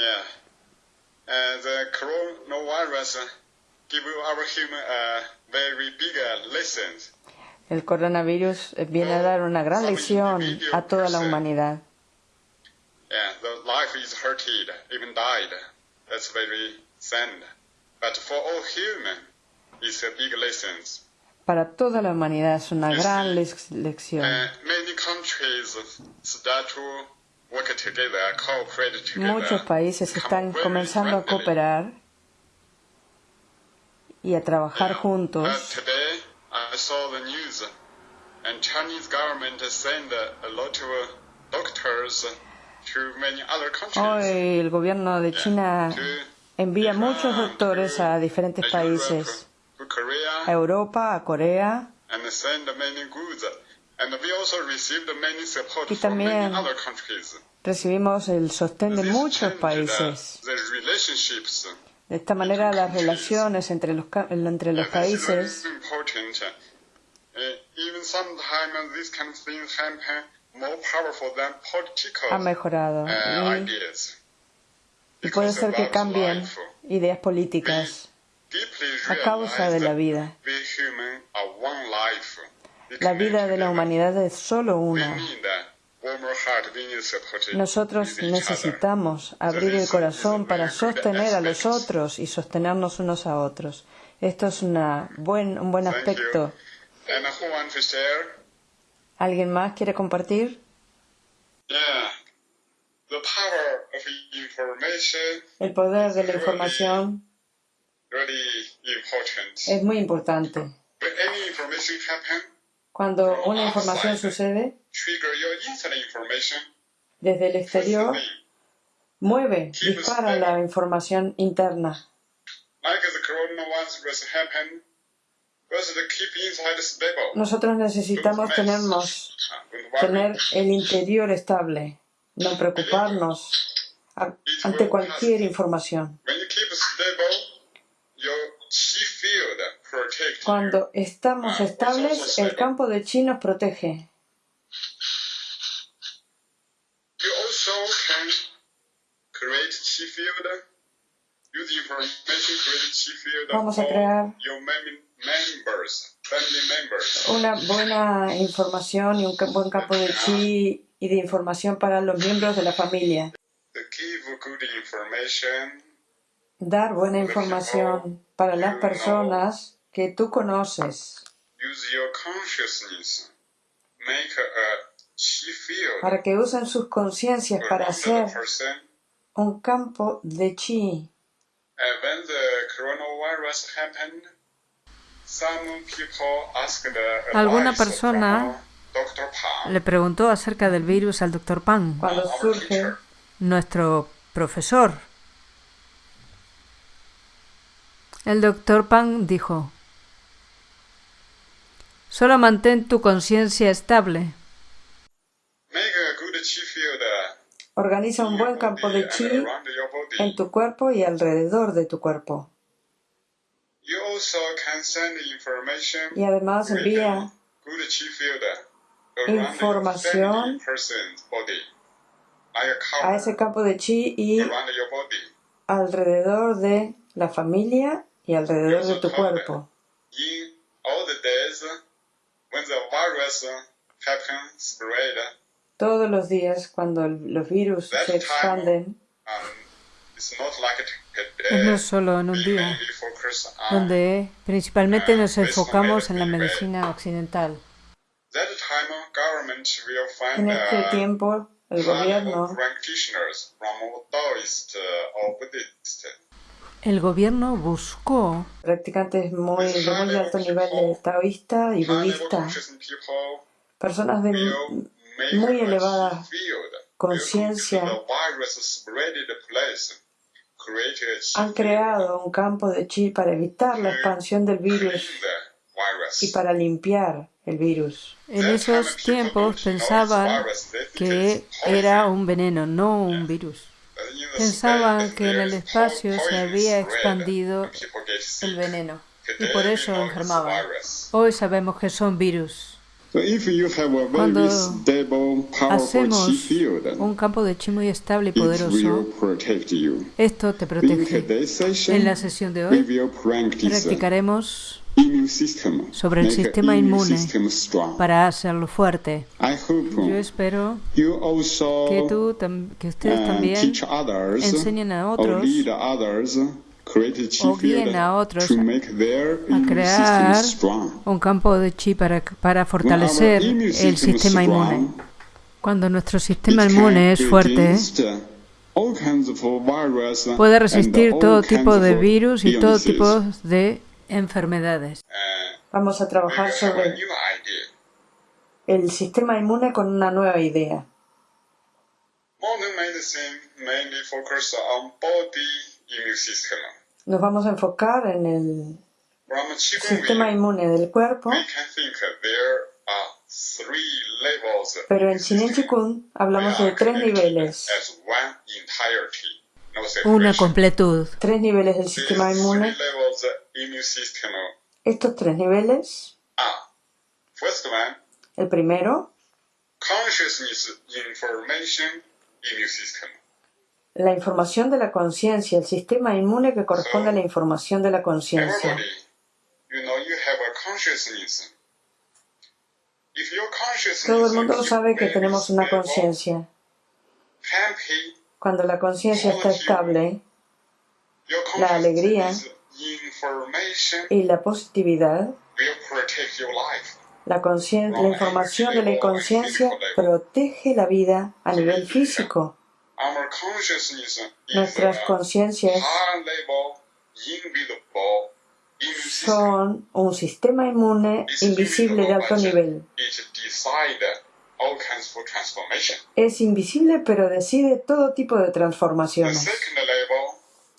Yeah. Uh, the coronavirus uh, give our human uh, very big lessons. El coronavirus viene a dar una gran lección a toda la humanidad. Yeah, the life is hurted, even died. That's very sad. But for all human, it's a big lessons. Para toda la humanidad es una gran lec- lección. Uh, many countries start to Muchos países están comenzando a cooperar y a trabajar Uh, juntos. uh, other countries. Hoy el gobierno de China envía muchos doctores a diferentes países, a Europa, a Corea, Y también. Recibimos el sostén de muchos países. De esta manera las relaciones entre los, entre los países important. Uh, even sometimes these kind of things happen more powerful than political ha mejorado uh, y, y puede ser que cambien ideas políticas a causa de la vida. La vida de la humanidad es solo una. Nosotros necesitamos abrir el corazón para sostener a los otros y sostenernos unos a otros. Esto es una buen, un buen aspecto. ¿Alguien más quiere compartir? El poder de la información es muy importante. Cuando una información sucede desde el exterior, mueve, dispara la información interna. Nosotros necesitamos tenernos, tener el interior estable, no preocuparnos ante cualquier información. Cuando estamos estables, el campo de chi nos protege. Vamos a crear una buena información y un buen campo de chi y de información para los miembros de la familia. Dar buena información para las personas que tú conoces, use your consciousness. Make a chi field para que usen sus conciencias para hacer un campo de chi. Alguna persona Le preguntó acerca del virus al doctor Pan, Cuando surge nuestro profesor. El doctor Pan dijo, solo mantén tu conciencia estable. Organiza un buen campo de chi around your body. en tu cuerpo y alrededor de tu cuerpo. Y además envía Información a ese campo de chi y alrededor de la familia y alrededor de tu cuerpo. Todos los días cuando los virus se expanden, um, it's not like Es no solo en un We día, mainly focus on donde principalmente nos enfocamos en la medicina occidental. that time. Government will en find este uh, tiempo el gobierno El gobierno buscó practicantes muy, de muy alto nivel de taoísta y budista, personas de muy elevada conciencia. han creado un campo de chi para evitar la expansión del virus. y para limpiar el virus. En esos tiempos pensaban que era un veneno, no un virus. Pensaban que en el espacio se había expandido el veneno y por eso enfermaban. Hoy sabemos que son virus. Cuando hacemos un campo de chi muy estable y poderoso, esto te protege. En la sesión de hoy practicaremos sobre el sistema inmune para hacerlo fuerte. Yo espero que, tú, que ustedes también enseñen a otros o guíen a otros a crear un campo de chi para, para fortalecer el sistema inmune. Cuando nuestro sistema inmune es fuerte, puede resistir todo tipo de virus y todo tipo de enfermedades. Vamos a trabajar sobre el sistema inmune con una nueva idea. Nos vamos a enfocar en el sistema inmune del cuerpo. Pero en Chinen Chikun hablamos de tres niveles. Una completud. Tres niveles del sistema inmune. Estos tres niveles. El primero. La información de la conciencia, el sistema inmune que corresponde a la información de la conciencia. Todo el mundo sabe que tenemos una conciencia. Cuando la conciencia está estable, la alegría y la positividad, la, la información de la inconsciencia protege la vida a nivel físico. Nuestras conciencias son un sistema inmune invisible de alto nivel. Es invisible pero decide todo tipo de transformaciones.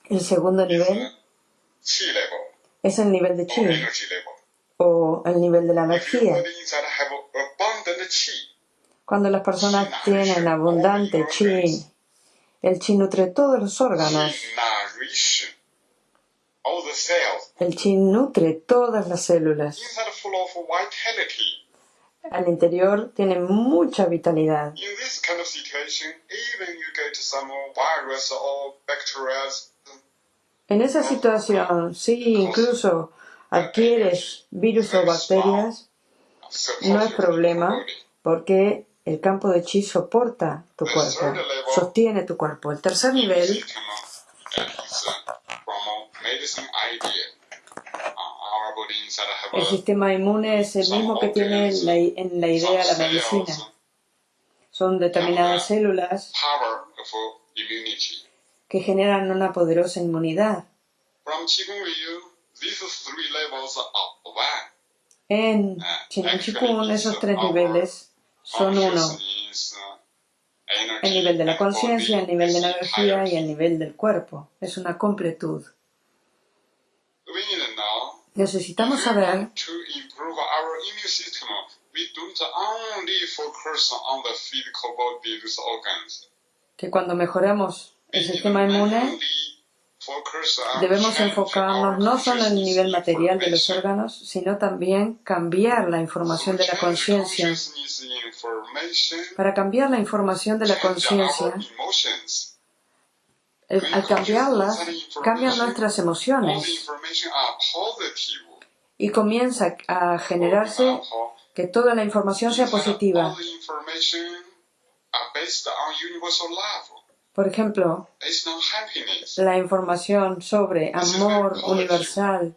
El segundo nivel es el nivel de chi o el nivel de la energía. Cuando las personas tienen abundante chi, el chi nutre todos los órganos. El chi nutre todas las células. Al interior tiene mucha vitalidad. En esa situación, si incluso adquieres virus o bacterias, no es problema porque el campo de chi soporta tu cuerpo, sostiene tu cuerpo. El tercer nivel el sistema inmune es el mismo que tiene en la, idea la medicina. Son determinadas células que generan una poderosa inmunidad. En Chinen Chikun esos tres niveles son uno. El nivel de la conciencia, el nivel de la energía y el nivel del cuerpo. Es una completud. Necesitamos saber que cuando mejoremos el sistema inmune, debemos enfocarnos no solo en el nivel material de los órganos, sino también cambiar la información de la conciencia. Para cambiar la información de la conciencia, al cambiarlas, cambian nuestras emociones y comienza a generarse que toda la información sea positiva. Por ejemplo, la información sobre amor universal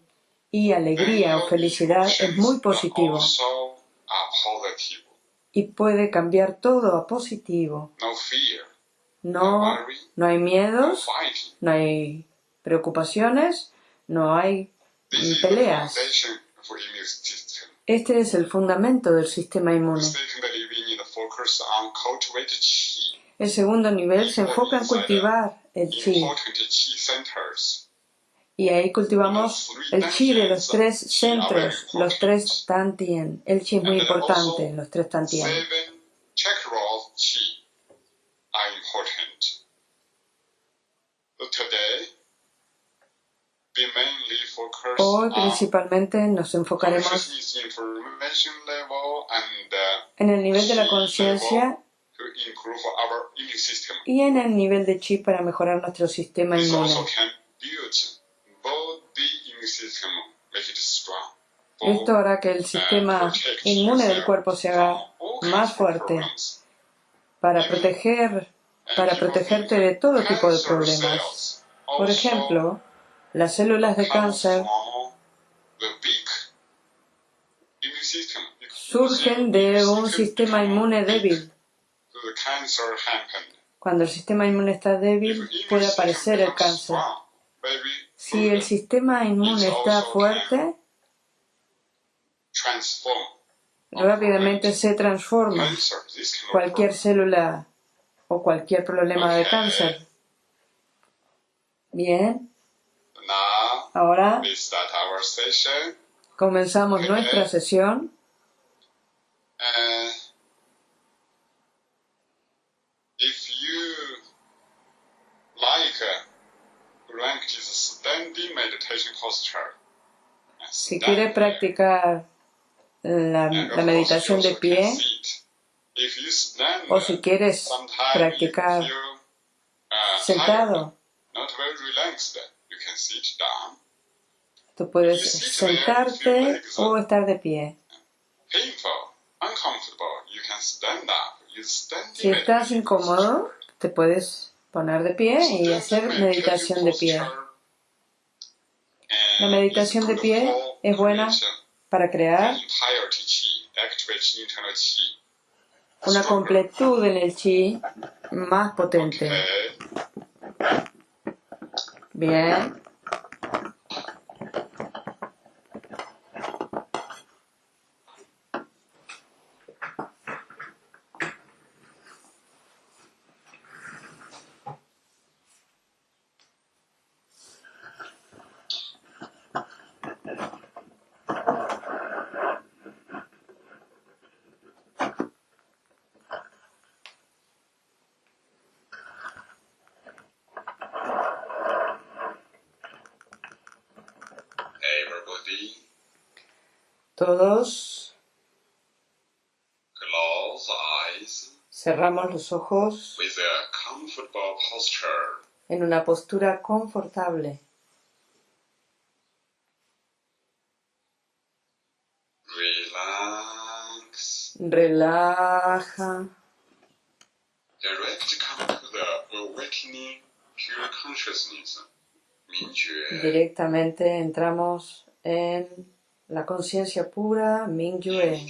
y alegría o felicidad es muy positivo. y puede cambiar todo a positivo. No, no hay miedos, no hay preocupaciones, no hay peleas. Este es el fundamento del sistema inmune. El segundo nivel se enfoca en cultivar el chi. Y ahí cultivamos el chi de los tres centros, los tres tantien. El chi es muy importante, los tres tantien. Hoy principalmente nos enfocaremos en el nivel de la conciencia y en el nivel de chi para mejorar nuestro sistema inmune. Esto hará que el sistema inmune del cuerpo se haga más fuerte para proteger para protegerte de todo tipo de problemas. Por ejemplo, las células de cáncer surgen de un sistema inmune débil. Cuando el sistema inmune está débil, puede aparecer el cáncer. Si el sistema inmune está fuerte, rápidamente se transforma. Cualquier célula o cualquier problema de cáncer. Bien. Ahora comenzamos nuestra sesión. Si quiere practicar la, la meditación de pie, o si quieres practicar sentado, tú puedes sentarte o estar de pie. Si estás incómodo, te puedes poner de pie y hacer meditación de pie. La meditación de pie es buena para crear una completud en el chi más potente. Bien. Cerramos los ojos en una postura confortable. Relaja. Directamente entramos en la conciencia pura, Mingyue.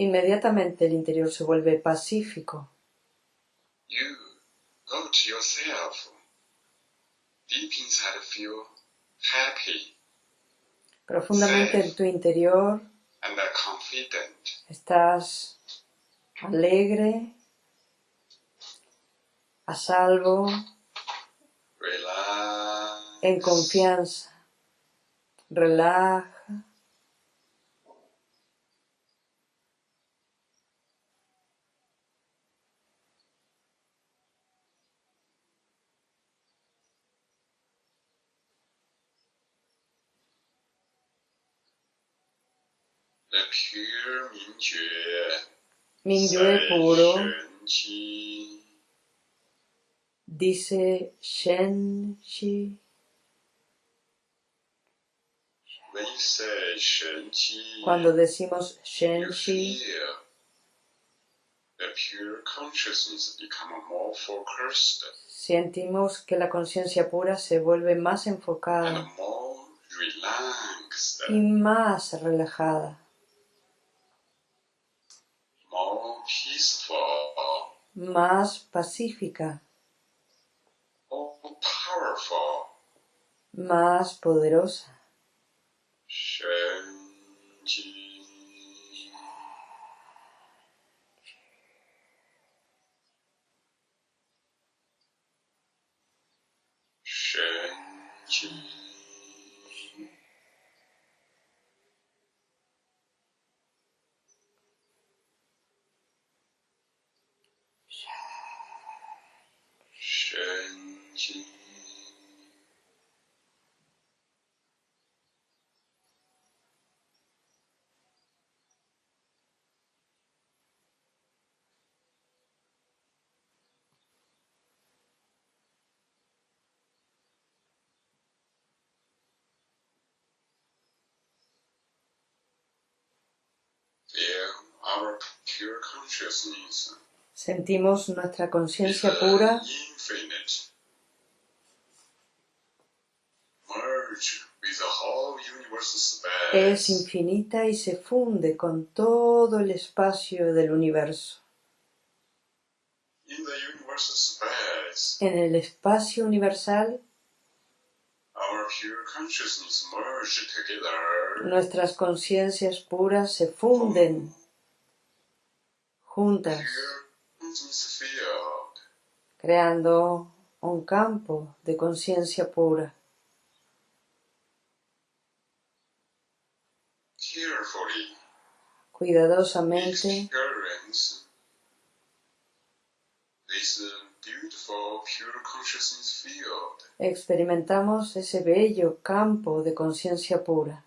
Inmediatamente el interior se vuelve pacífico. Profundamente en tu interior estás alegre, a salvo, en confianza. Relaja. Mingyue puro dice Shen Shi. Cuando decimos Shenshi, sentimos que la conciencia pura se vuelve más enfocada y más relajada, más pacífica, más poderosa. Sentimos nuestra conciencia pura. es infinita y se funde con todo el espacio del universo. En el espacio universal, nuestras conciencias puras se funden juntas, creando un campo de conciencia pura. Cuidadosamente experimentamos ese bello campo de conciencia pura.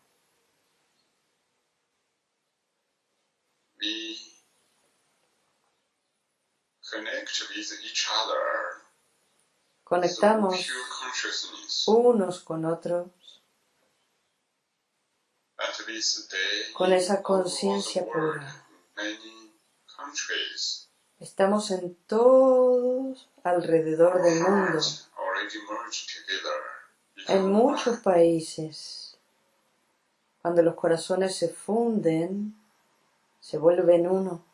Conectamos unos con otros con esa conciencia pura. Estamos en todos alrededor del mundo, en muchos países. Cuando los corazones se funden, se vuelven uno.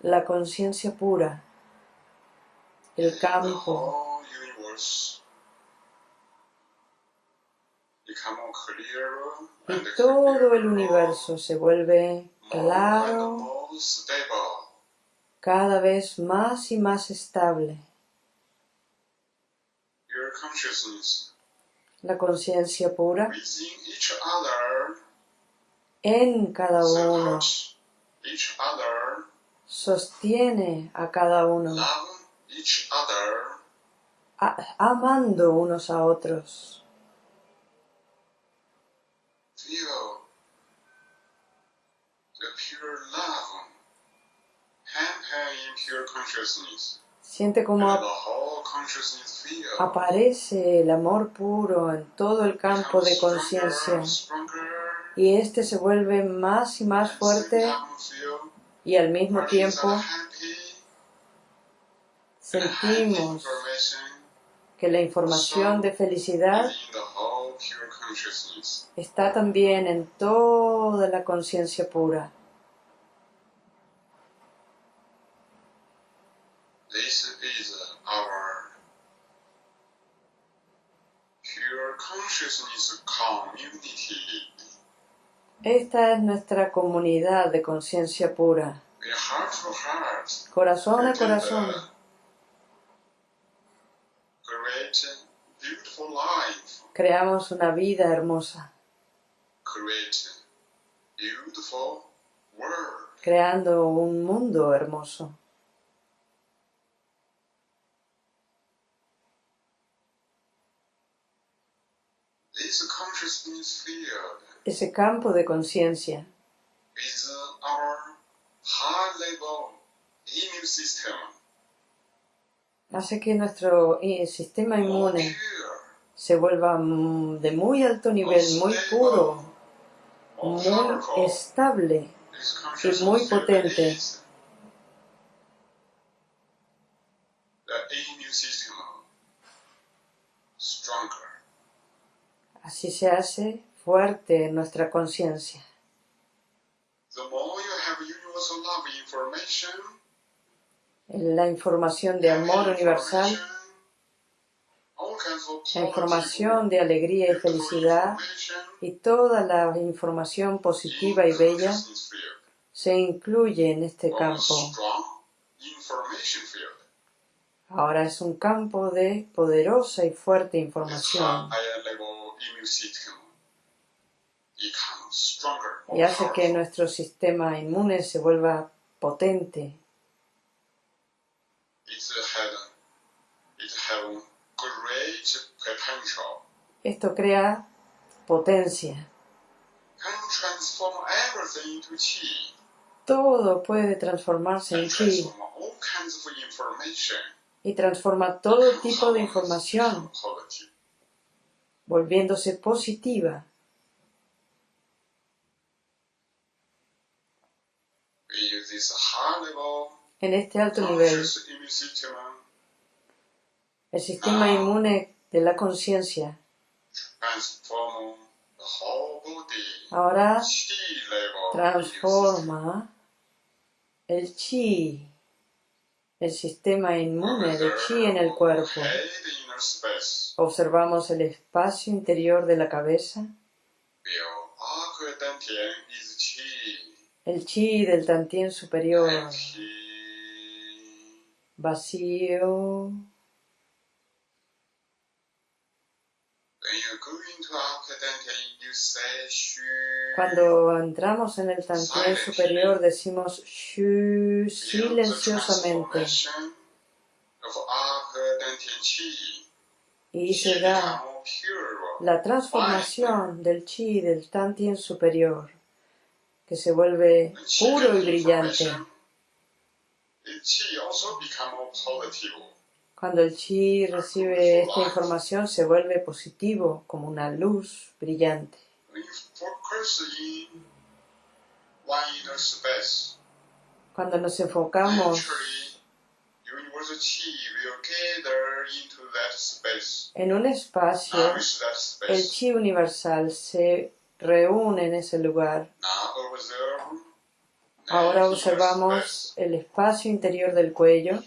La conciencia pura, el campo, y todo el universo se vuelve claro, cada vez más y más estable. La conciencia pura en cada uno. sostiene a cada uno, amando unos a otros. Siente como aparece el amor puro en todo el campo de conciencia y este se vuelve más y más fuerte y al mismo tiempo sentimos que la información de felicidad está también en toda la conciencia pura. Esta es nuestra comunidad de conciencia pura. Corazón a corazón. Creamos una vida hermosa. Creando un mundo hermoso. Ese campo de conciencia. Hace que nuestro eh, sistema inmune se vuelva mm, de muy alto nivel, muy puro, muy estable y muy potente. Así se hace fuerte en nuestra conciencia. La información de amor universal, la información de alegría y felicidad y toda la información positiva y bella se incluye en este campo. Ahora es un campo de poderosa y fuerte información y hace que nuestro sistema inmune se vuelva potente. Esto crea potencia. Todo puede transformarse en chi y transforma todo tipo de información, volviéndose positiva. En este alto nivel, el sistema inmune de la conciencia. Ahora transforma el chi, el sistema inmune de chi en el cuerpo. Observamos el espacio interior de la cabeza. El chi del tantien superior. Vacío. Cuando entramos en el tantien superior decimos shu silenciosamente. y se da la transformación del chi del tantien superior, que se vuelve puro y brillante. Cuando el chi recibe esta información se vuelve positivo, como una luz brillante. Cuando nos enfocamos en un espacio, el chi universal se reúne en ese lugar. Ahora observamos el espacio interior del cuello.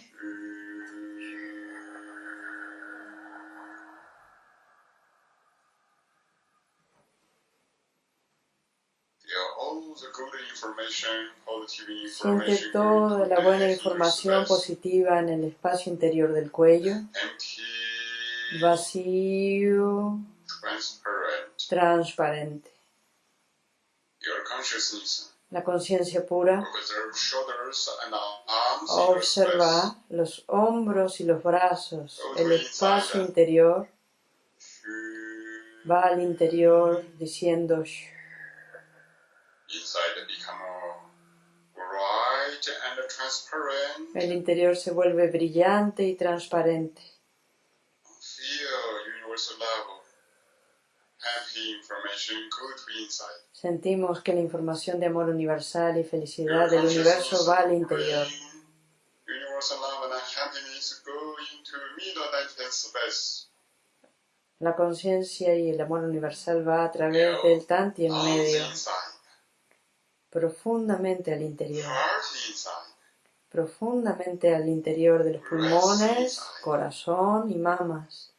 Siente toda la buena información positiva en el espacio interior del cuello. Vacío. Transparente. La conciencia pura observa los hombros y los brazos, el espacio interior. Va al interior diciendo el interior se vuelve brillante y transparente. Sentimos que la información de amor universal y felicidad del universo va al interior. La conciencia y el amor universal va a través del tanti en medio. profundamente al interior, profundamente al interior de los pulmones, corazón y mamas.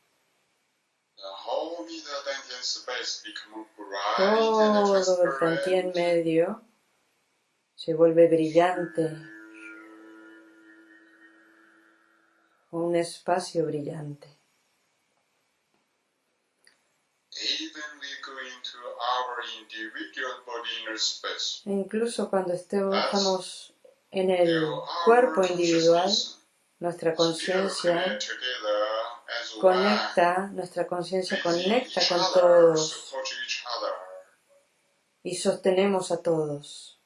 Todo el tantien medio se vuelve brillante, un espacio brillante. E incluso cuando estamos en el cuerpo individual, nuestra conciencia conecta, nuestra conciencia conecta con todos y sostenemos a todos.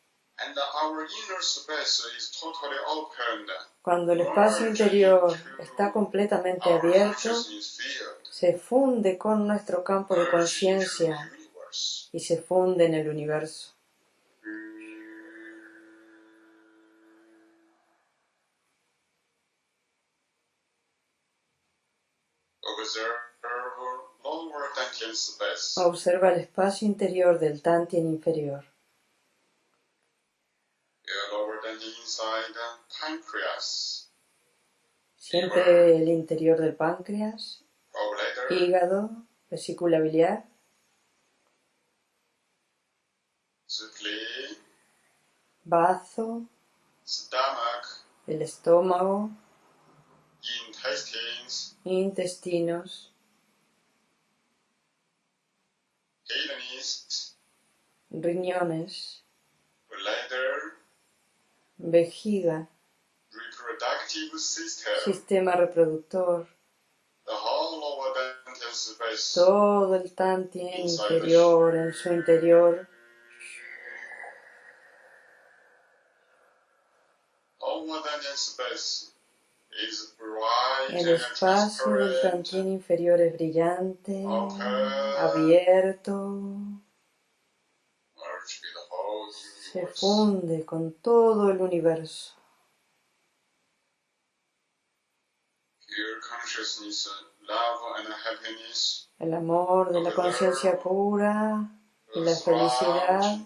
Cuando el espacio interior está completamente abierto, se funde con nuestro campo de conciencia y se funde en el universo. Observa el espacio interior del Tantien inferior. Siente el interior del páncreas, hígado, vesícula biliar. bazo, el estómago, intestinos, riñones, vejiga, sistema reproductor, todo el tantien inferior en su interior El espacio del cantín inferior es brillante, se funde con todo el universo. El amor de la conciencia pura y la felicidad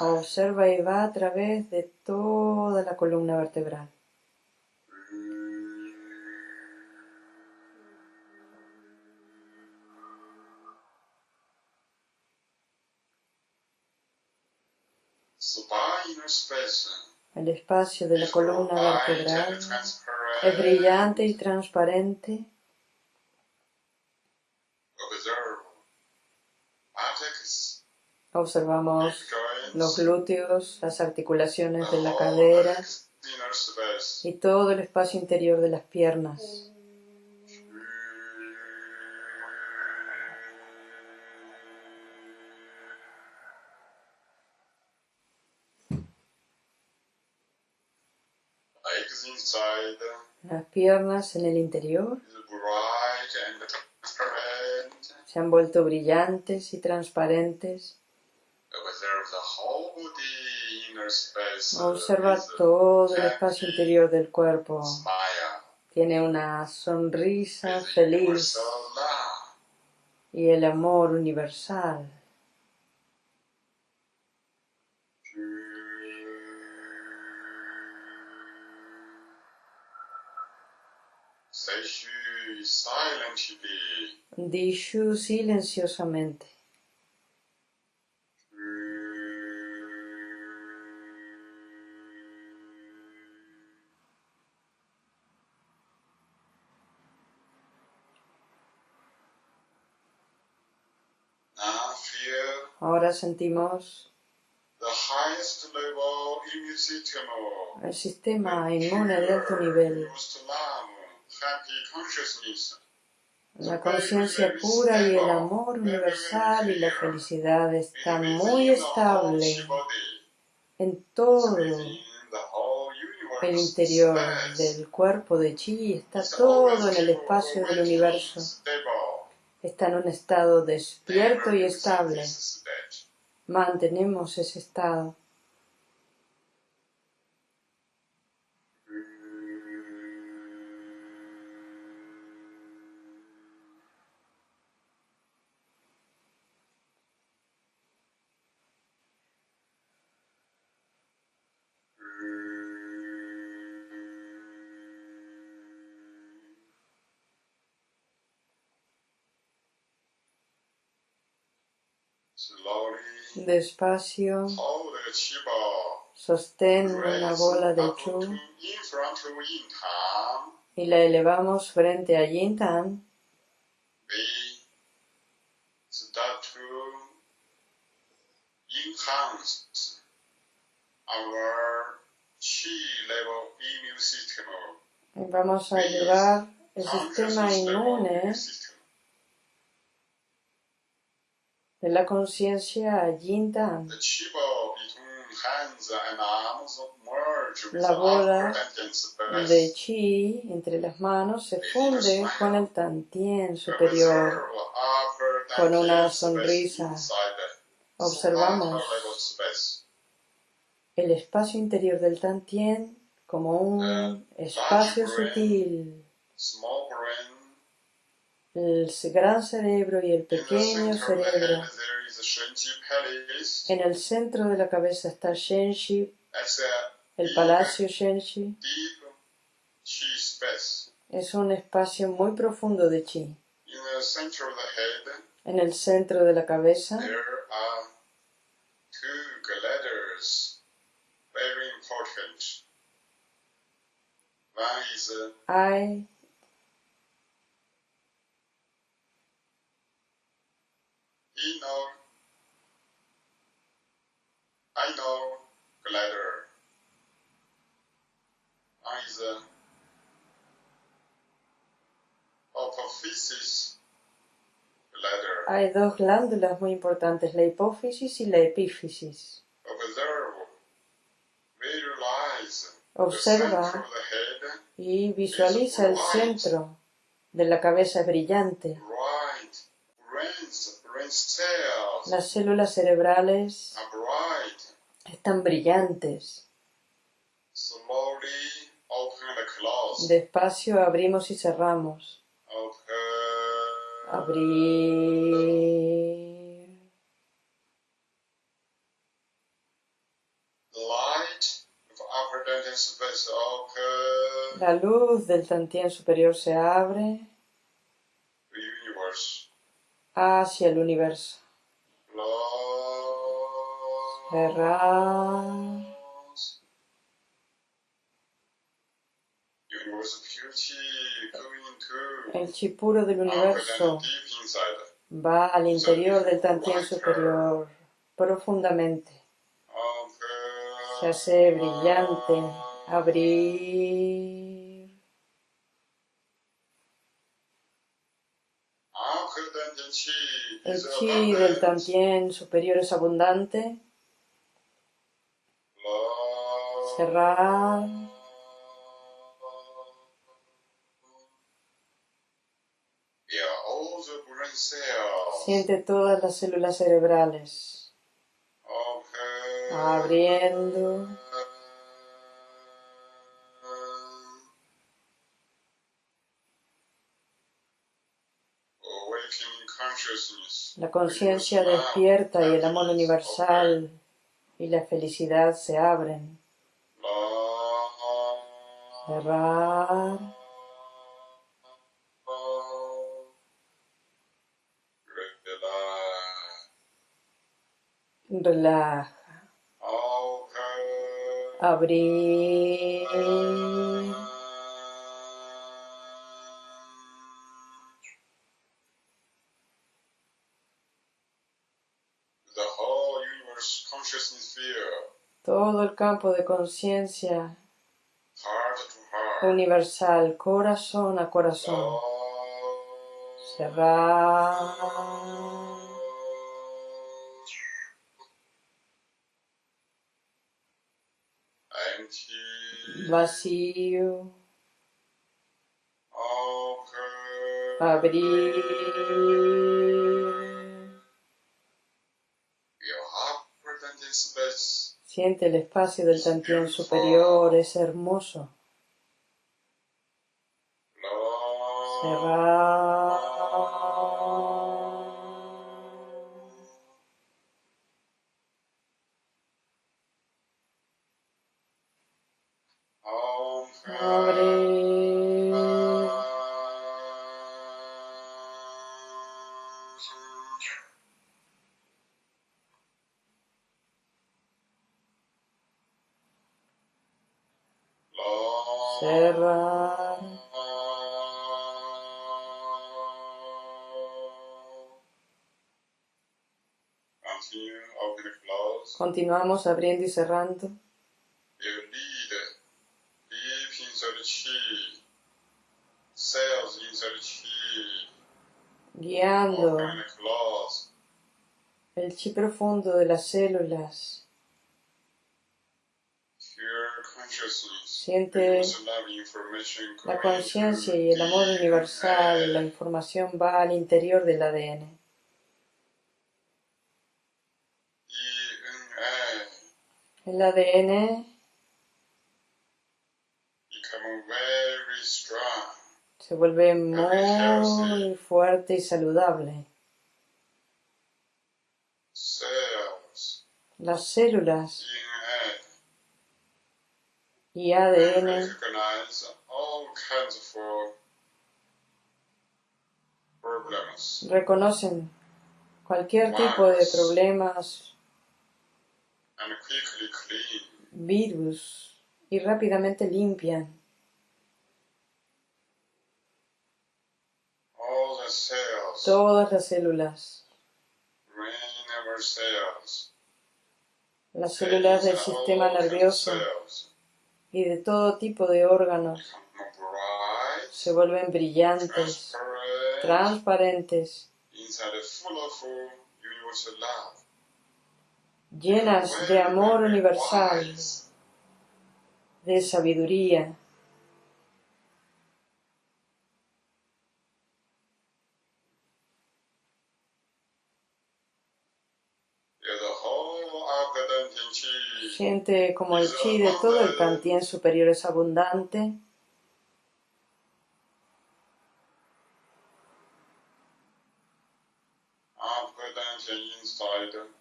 observa y va a través de toda la columna vertebral. El espacio de la columna vertebral es brillante y transparente. Observamos los glúteos, las articulaciones de la cadera y todo el espacio interior de las piernas. Las piernas en el interior se han vuelto brillantes y transparentes. Observa todo el espacio interior del cuerpo. Tiene una sonrisa feliz y el amor universal. Dishu silenciosamente. Ahora sentimos el sistema inmune de alto nivel la conciencia pura y el amor universal y la felicidad están muy estables en todo el interior del cuerpo de Chi, está todo en el espacio del universo. Está en un estado despierto y estable. Mantenemos ese estado. Despacio, sostén una bola de chu. y la elevamos frente a Yin Tan. Vamos a elevar el sistema inmune de la conciencia Tan. La bola de chi entre las manos se funde con el tantien superior, con una sonrisa. Observamos el espacio interior del tantien como un espacio sutil el gran cerebro y el pequeño cerebro. En el centro de la cabeza está Shenshi, el palacio Shenshi. Es un espacio muy profundo de chi. En el centro de la cabeza hay Is. Hay dos glándulas muy importantes, la hipófisis y la epífisis. Observa y visualiza el centro de la cabeza brillante. Las células cerebrales están brillantes. Despacio abrimos y cerramos. Abrir. La luz del Tantien superior se abre hacia el universo. Cerrar. El chi puro del universo va al interior del Tantien superior profundamente. Se hace brillante. Abrir. El chi del Tantien superior es abundante. Cerrar. Siente todas las células cerebrales abriendo. La conciencia despierta y el amor universal y la felicidad se abren. Relaja. Abrir. Todo el campo de conciencia universal, corazón a corazón. Cerrar. Vacío. Abrir. Siente el espacio del Tantien superior, es hermoso. Continuamos abriendo y cerrando. Guiando el chi profundo de las células. Siente la conciencia y el amor universal. La información va al interior del ADN. el ADN se vuelve muy fuerte y saludable. Las células y ADN reconocen cualquier tipo de problemas. Virus. Y rápidamente limpian. Todas las células, las células del sistema nervioso y de todo tipo de órganos se vuelven brillantes, transparentes llenas de amor universal, de sabiduría. Siente como el chi de todo el tantien superior es abundante.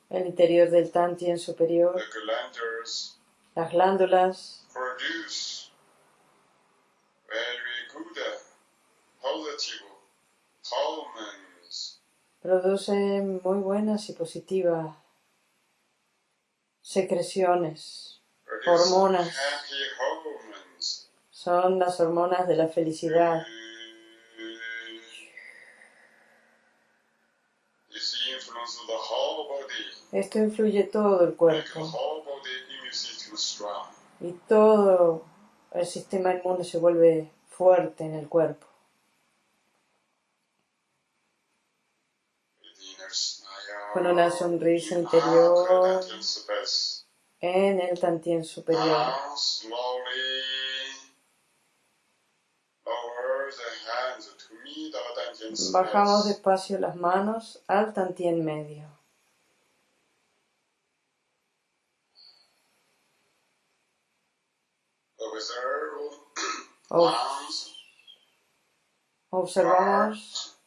El interior del tantien superior, las glándulas. Producen muy buenas y positivas secreciones, hormonas. Son las hormonas de la felicidad. Esto influye todo el cuerpo. Y todo el sistema inmune se vuelve fuerte en el cuerpo. Con una sonrisa interior en el tantien superior. Bajamos despacio las manos al tantien medio. Observamos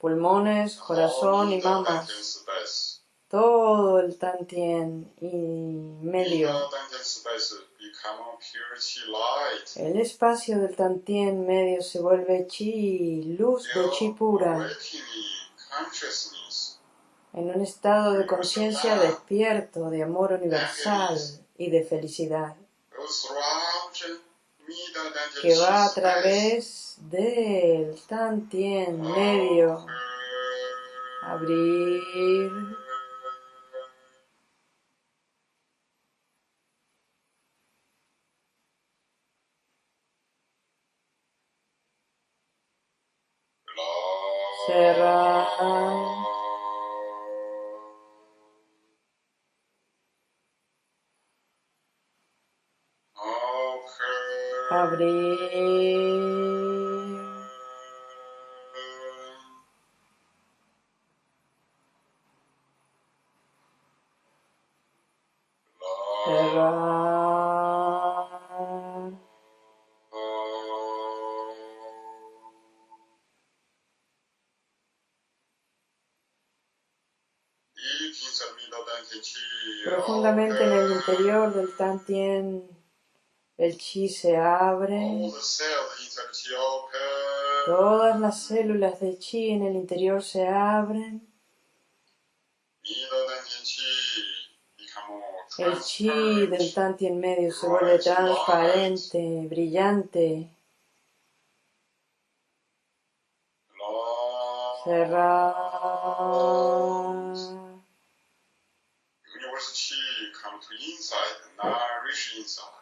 pulmones, corazón y mamas. Todo el tantien y medio. El espacio del tantien medio se vuelve chi, luz de chi pura. En un estado de conciencia despierto, de amor universal y de felicidad. Que va a través del tantien medio. Abrir. Cerrar. Abrir. El chi se abre. Todas las células de chi en el interior se abren. El chi del Tantien medio se vuelve transparente, brillante. Cerrar.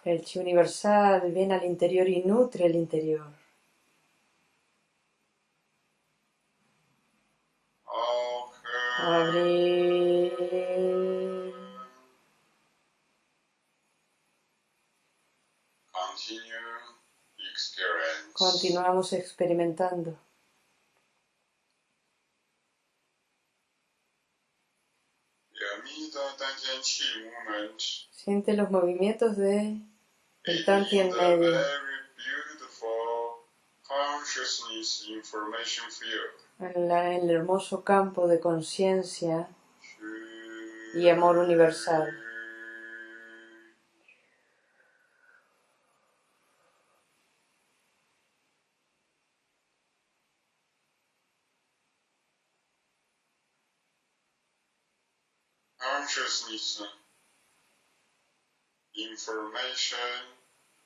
El chi universal viene al interior y nutre el interior. Abrir. Continuamos experimentando. Siente los movimientos de el Tantien medio. En, el hermoso campo de conciencia y amor universal.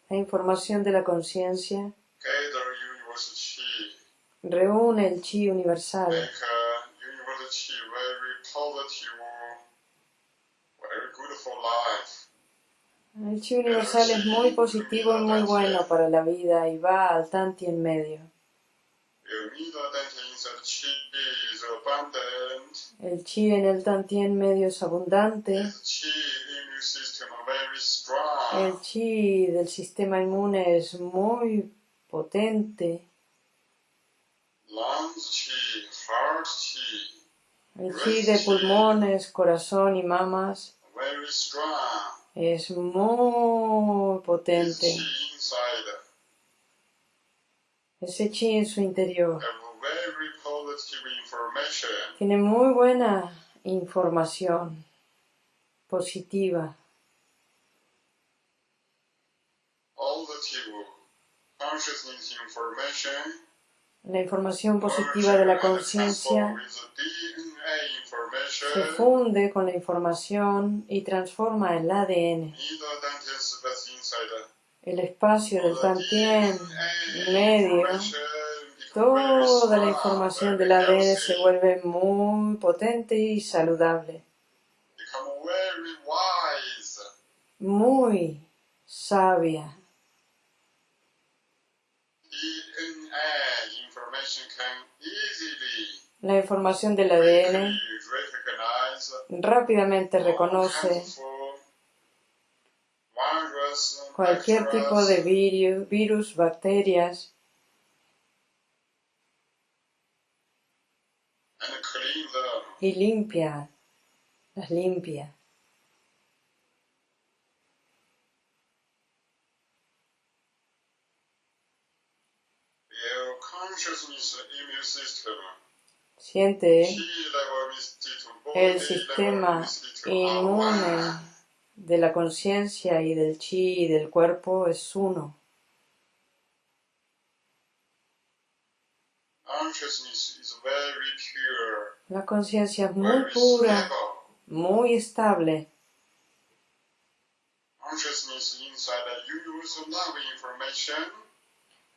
La información de la conciencia. Reúne el chi universal. El chi universal es muy positivo y muy bueno para la vida y va al tanti en medio. El chi en el tantien medio es abundante. El chi del sistema inmune es muy potente. El chi de pulmones, corazón y mamas es muy potente. Ese chi en su interior tiene muy buena información positiva. La información positiva de la conciencia se funde con la información y transforma el ADN. El espacio del Tantien medio, toda la información del ADN se vuelve muy potente y saludable. Muy sabia. La información del ADN rápidamente reconoce cualquier tipo de virus, virus bacterias y limpia, las limpia. Siente el sistema inmune de la conciencia y del chi y del cuerpo es uno. La conciencia es muy pura, muy estable.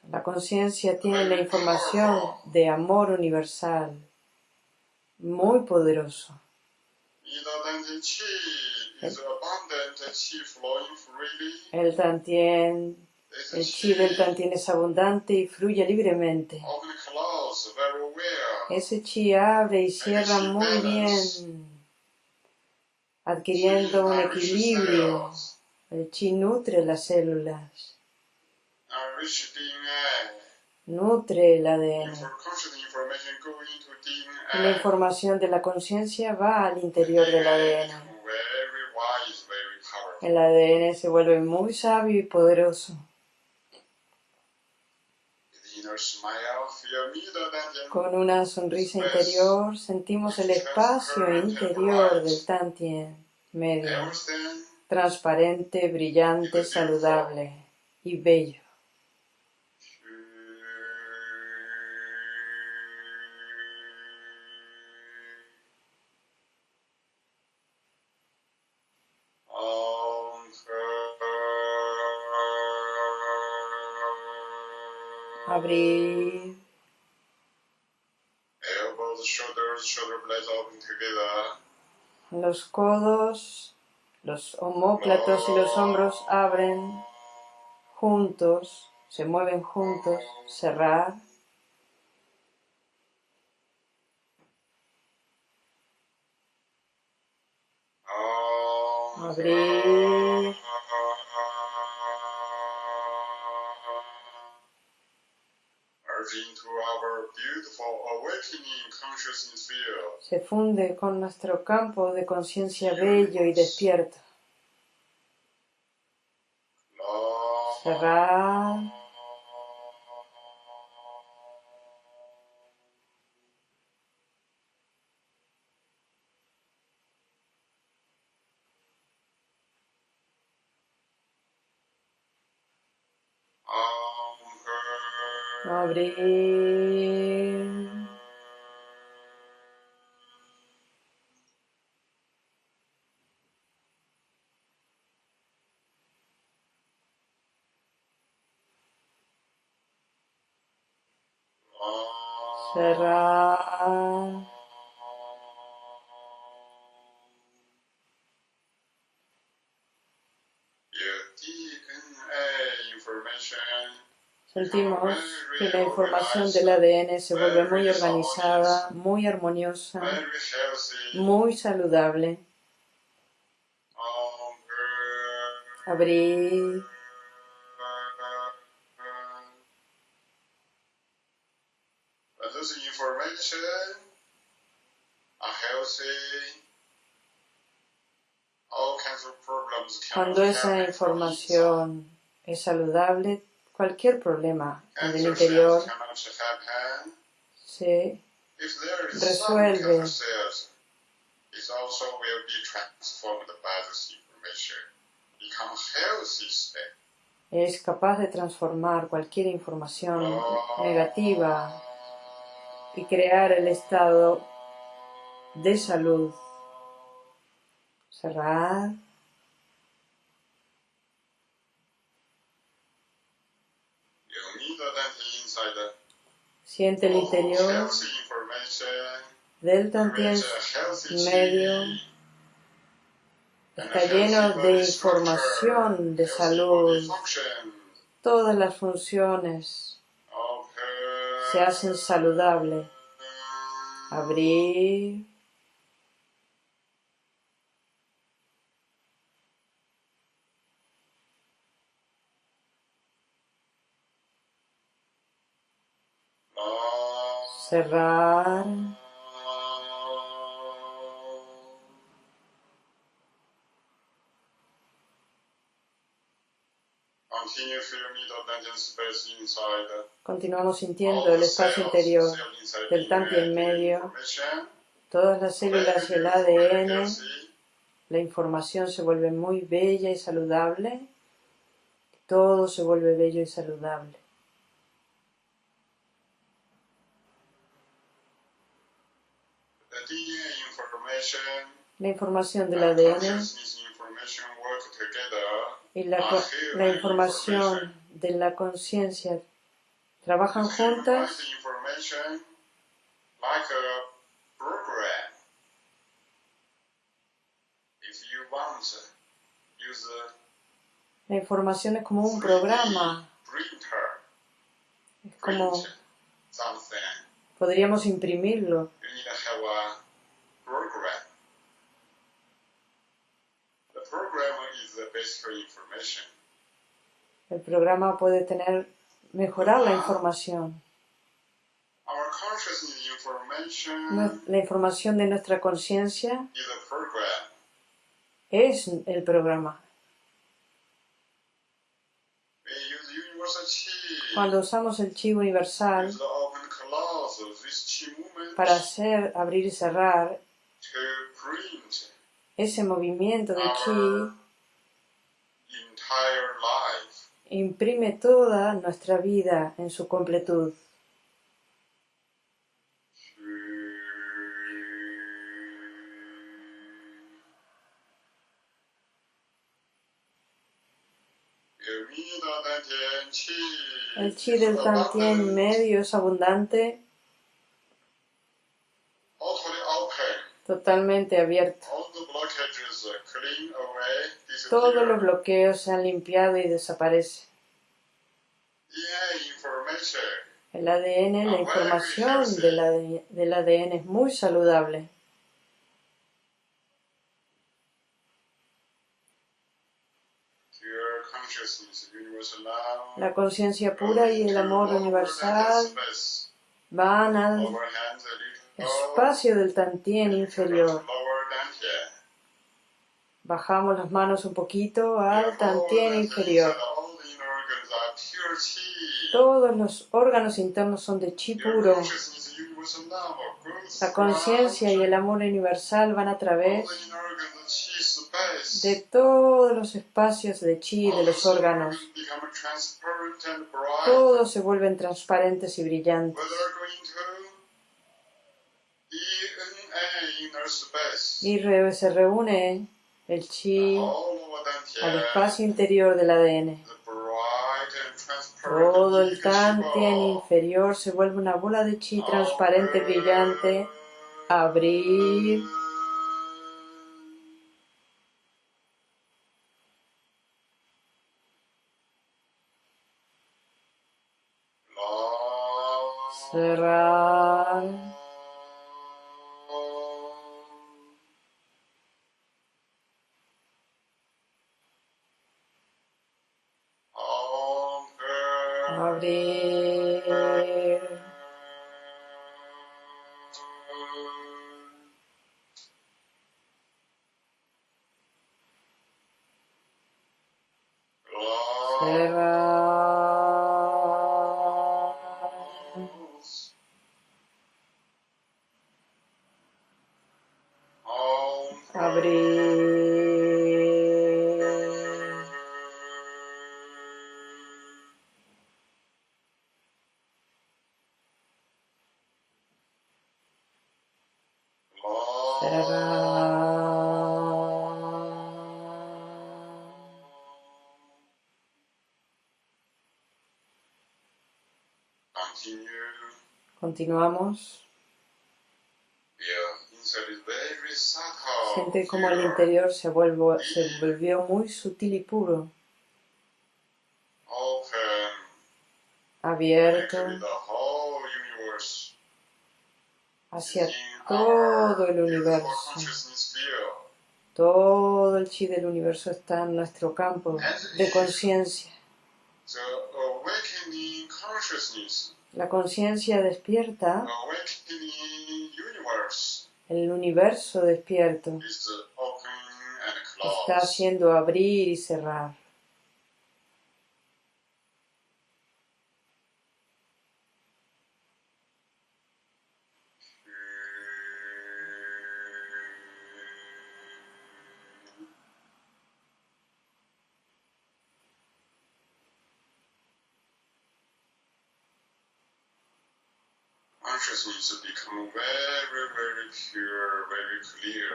La conciencia tiene la información de amor universal, muy poderoso. El tantien, el chi del tantien es abundante y fluye libremente. Ese chi abre y cierra muy bien, adquiriendo un equilibrio. El chi nutre las células nutre el ADN. La información de la conciencia va al interior del ADN. El ADN se vuelve muy sabio y poderoso. Con una sonrisa interior sentimos el espacio interior del Tantien medio, transparente, brillante, saludable y bello. Los codos, los homóplatos y los hombros abren juntos, se mueven juntos, cerrar. Abrir. Se funde con nuestro campo de conciencia bello y despierto. Cerrar. Abrir. cerrar. Sentimos que la información del ADN se vuelve muy organizada, muy armoniosa, muy saludable. Abrir. Cuando esa información es saludable, cualquier problema en el interior se resuelve. Es capaz de transformar cualquier información negativa y crear el estado de salud. Cerrar. Siente el interior del Tantien medio. Está lleno de información de salud. Todas las funciones se hacen saludables. Abrir. Cerrar. Continuamos sintiendo el espacio interior del tanque en medio, todas las células y el ADN. La información se vuelve muy bella y saludable. Todo se vuelve bello y saludable. La información del ADN y la, la información de la conciencia trabajan juntas la información es como un programa. Es como podríamos imprimirlo. El programa puede tener, mejorar la información. La información de nuestra conciencia es el programa. Cuando usamos el chi universal para hacer abrir y cerrar ese movimiento de chi imprime toda nuestra vida en su completud. El chi del Tantien medio es abundante, totalmente abierto. Todos los bloqueos se han limpiado y desaparecen. El ADN, la información del ADN es muy saludable. La conciencia pura y el amor universal van al espacio del Tantien inferior. Bajamos las manos un poquito al tantien inferior. Todos los órganos internos son de chi puro. La conciencia y el amor universal van a través de todos los espacios de chi de los órganos. Todos se vuelven transparentes y brillantes. Y se reúne el chi al espacio interior del ADN. Todo el tantien inferior se vuelve una bola de chi transparente, brillante. Abrir. Continuamos. Siente como el interior se, se volvió muy sutil y puro. Abierto hacia todo el universo. Todo el chi del universo está en nuestro campo de conciencia. La conciencia despierta, el universo despierto. está haciendo abrir y cerrar.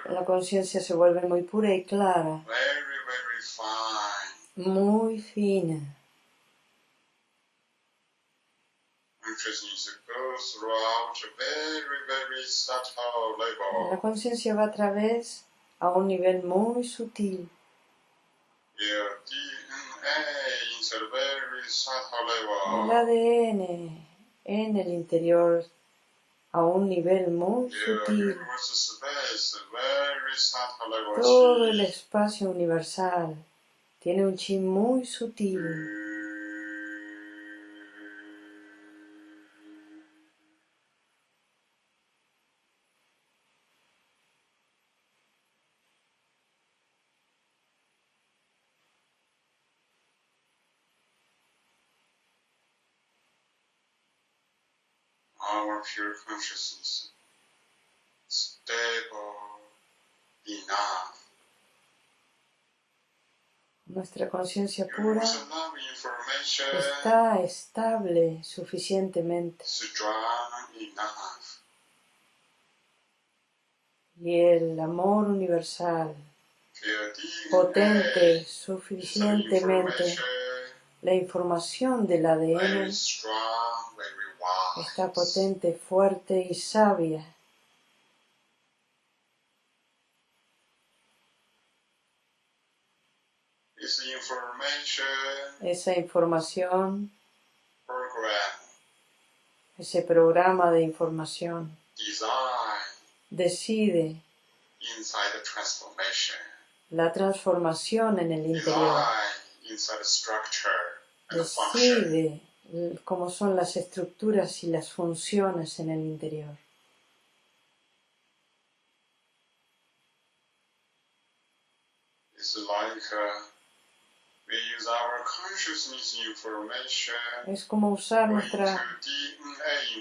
La conciencia se vuelve muy pura y clara, muy fina. La conciencia va a través a un nivel muy sutil. El ADN en el interior a un nivel muy sutil. Todo el espacio universal tiene un chi muy sutil. Nuestra conciencia pura está estable suficientemente. Y el amor universal, potente suficientemente, la información del ADN está potente, fuerte y sabia. Esa información, ese programa de información, decide la transformación en el interior, decide cómo son las estructuras y las funciones en el interior. Es como usar nuestra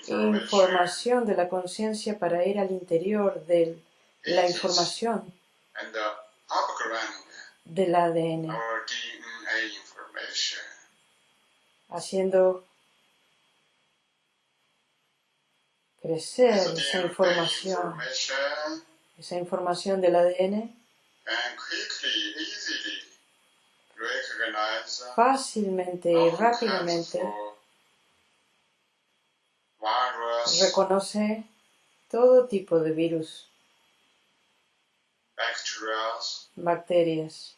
información de la conciencia para ir al interior de la información del ADN haciendo crecer esa información, esa información del ADN fácilmente y rápidamente. Reconoce todo tipo de virus, bacterias,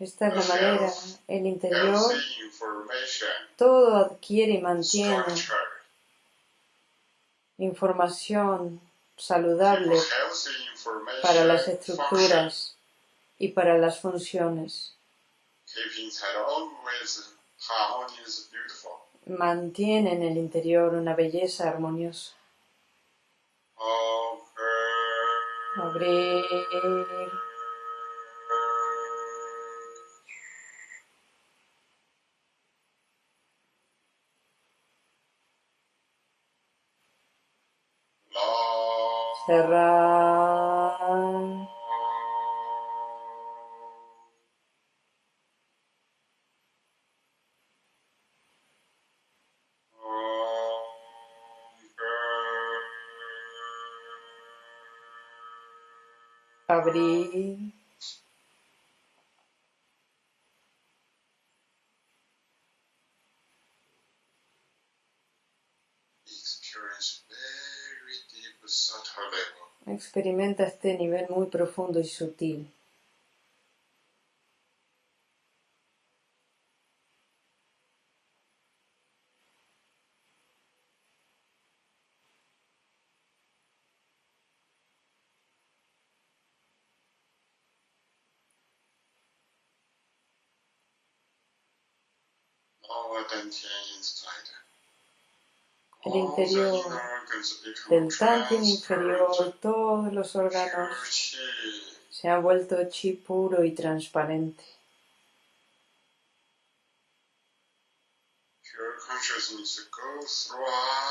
Esta es la manera, el interior, todo adquiere y mantiene información saludable para las estructuras y para las funciones. Mantiene en el interior una belleza armoniosa. Abrir. Cerrar. Abrir. Experimenta este nivel muy profundo y sutil. El interior del Tantien inferior, todos los órganos se han vuelto chi puro y transparente.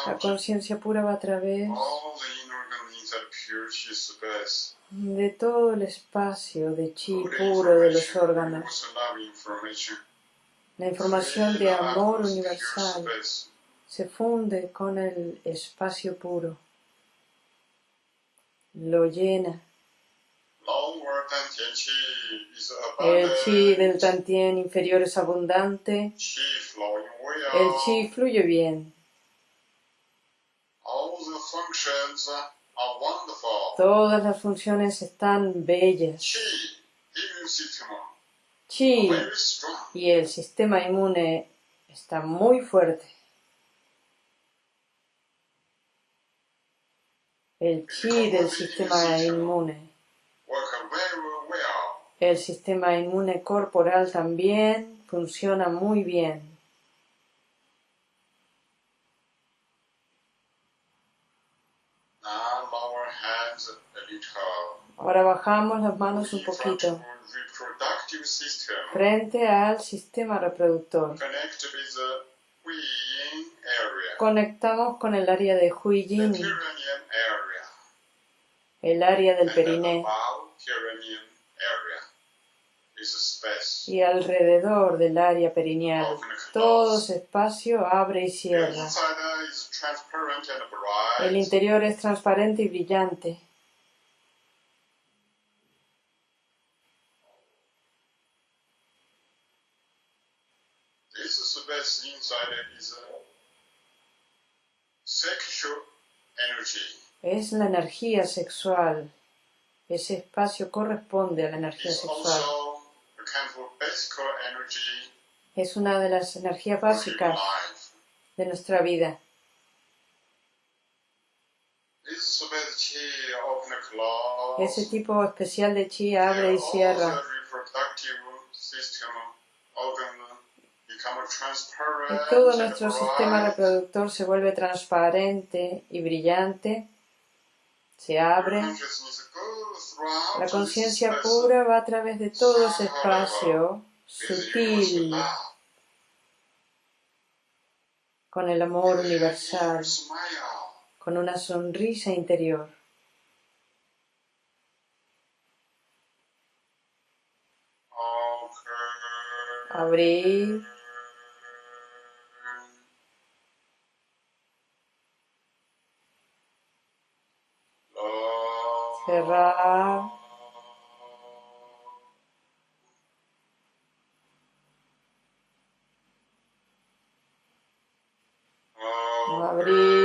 La conciencia pura va a través de todo el espacio de chi puro de los órganos. La información de amor universal se funde con el espacio puro, lo llena. El chi del Tantien inferior es abundante, el chi fluye bien. Todas las funciones están bellas. Chi y el sistema inmune está muy fuerte. El chi del sistema inmune. El sistema inmune corporal también funciona muy bien. Ahora bajamos las manos un poquito frente al sistema reproductor. Conectamos con el área de Huijin el área del periné y alrededor del área perineal. Todo ese espacio abre y cierra. El interior es transparente y brillante. Es la energía sexual. Ese espacio corresponde a la energía sexual. Es una de las energías básicas de nuestra vida. Ese tipo especial de chi abre y cierra. Y todo nuestro sistema reproductor se vuelve transparente y brillante se abre. La conciencia pura va a través de todo ese espacio sutil con el amor universal, con una sonrisa interior. Abrir. Cerrar. Abrir.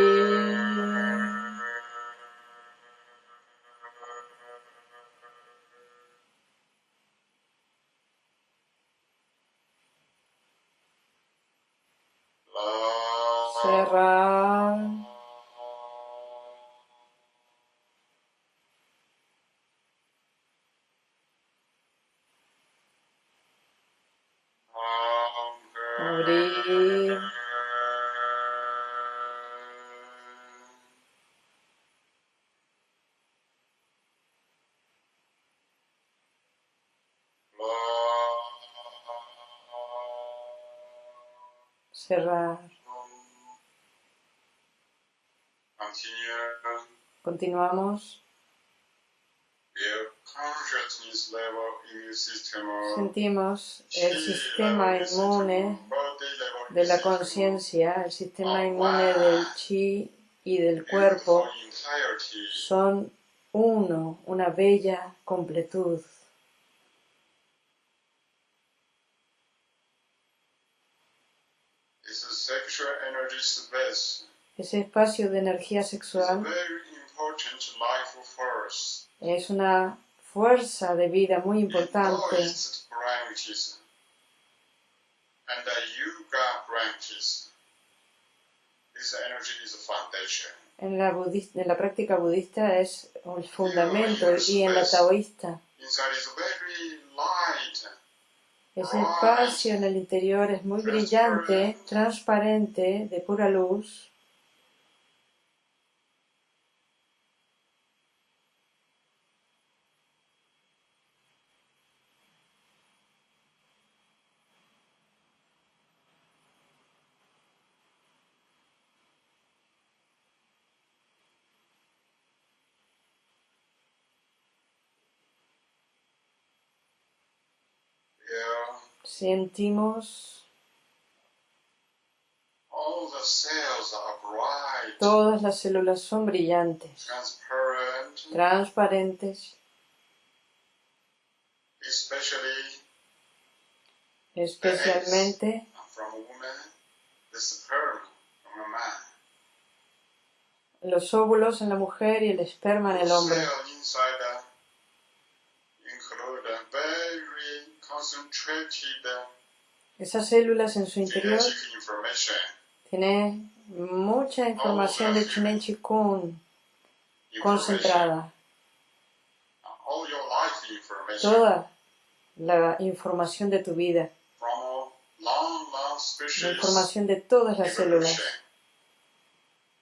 Continuamos. Sentimos el sistema inmune de la conciencia, el sistema inmune del chi y del cuerpo son uno, una bella completud. Ese espacio de energía sexual es una fuerza de vida muy importante. En la, en la práctica budista es el fundamento y en la taoísta. Ese espacio en el interior es muy brillante, transparente, de pura luz. Sentimos todas las células son brillantes, transparentes, especialmente los óvulos en la mujer y el esperma en el hombre. Esas células en su interior tienen mucha información de Chinen Chikun concentrada. Toda la información de tu vida. La información de todas las células.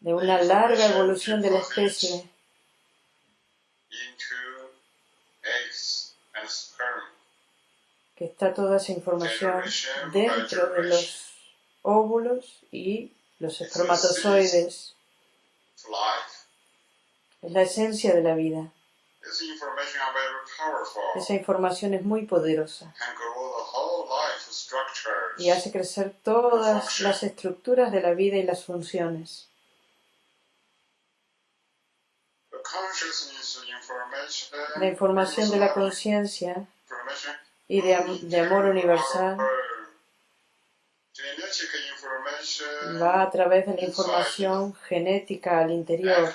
De una larga evolución de la especie que está toda esa información dentro de los óvulos y los espermatozoides. Es la esencia de la vida. Esa información es muy poderosa y hace crecer todas las estructuras de la vida y las funciones. La información de la conciencia y de, amor universal va a través de la información genética al interior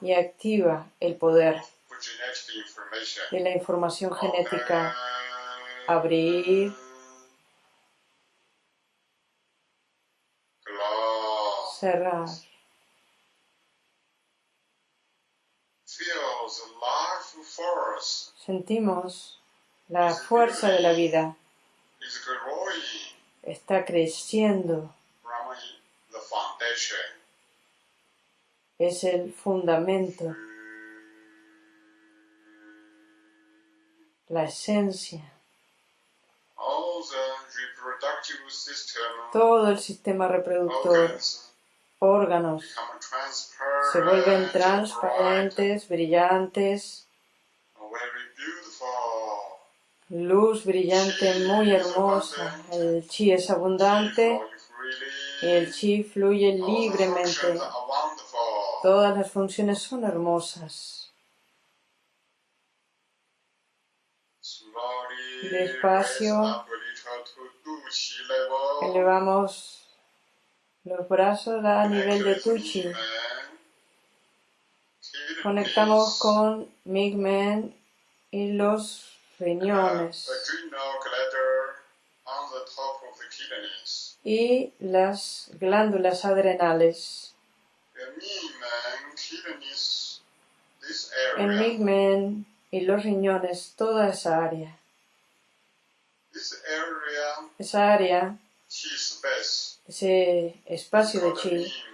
y activa el poder de la información genética. Abrir. Cerrar. Sentimos la fuerza de la vida está creciendo. Es el fundamento, la esencia. Todo el sistema reproductor, órganos, se vuelven transparentes, brillantes, luz brillante muy hermosa. El chi es abundante y el chi fluye libremente. Todas las funciones son hermosas. Despacio elevamos los brazos a nivel de Tuchi. Conectamos con Migmen y los riñones. y las glándulas adrenales. En Migmen y los riñones, toda esa área. Esa área, ese espacio de chi,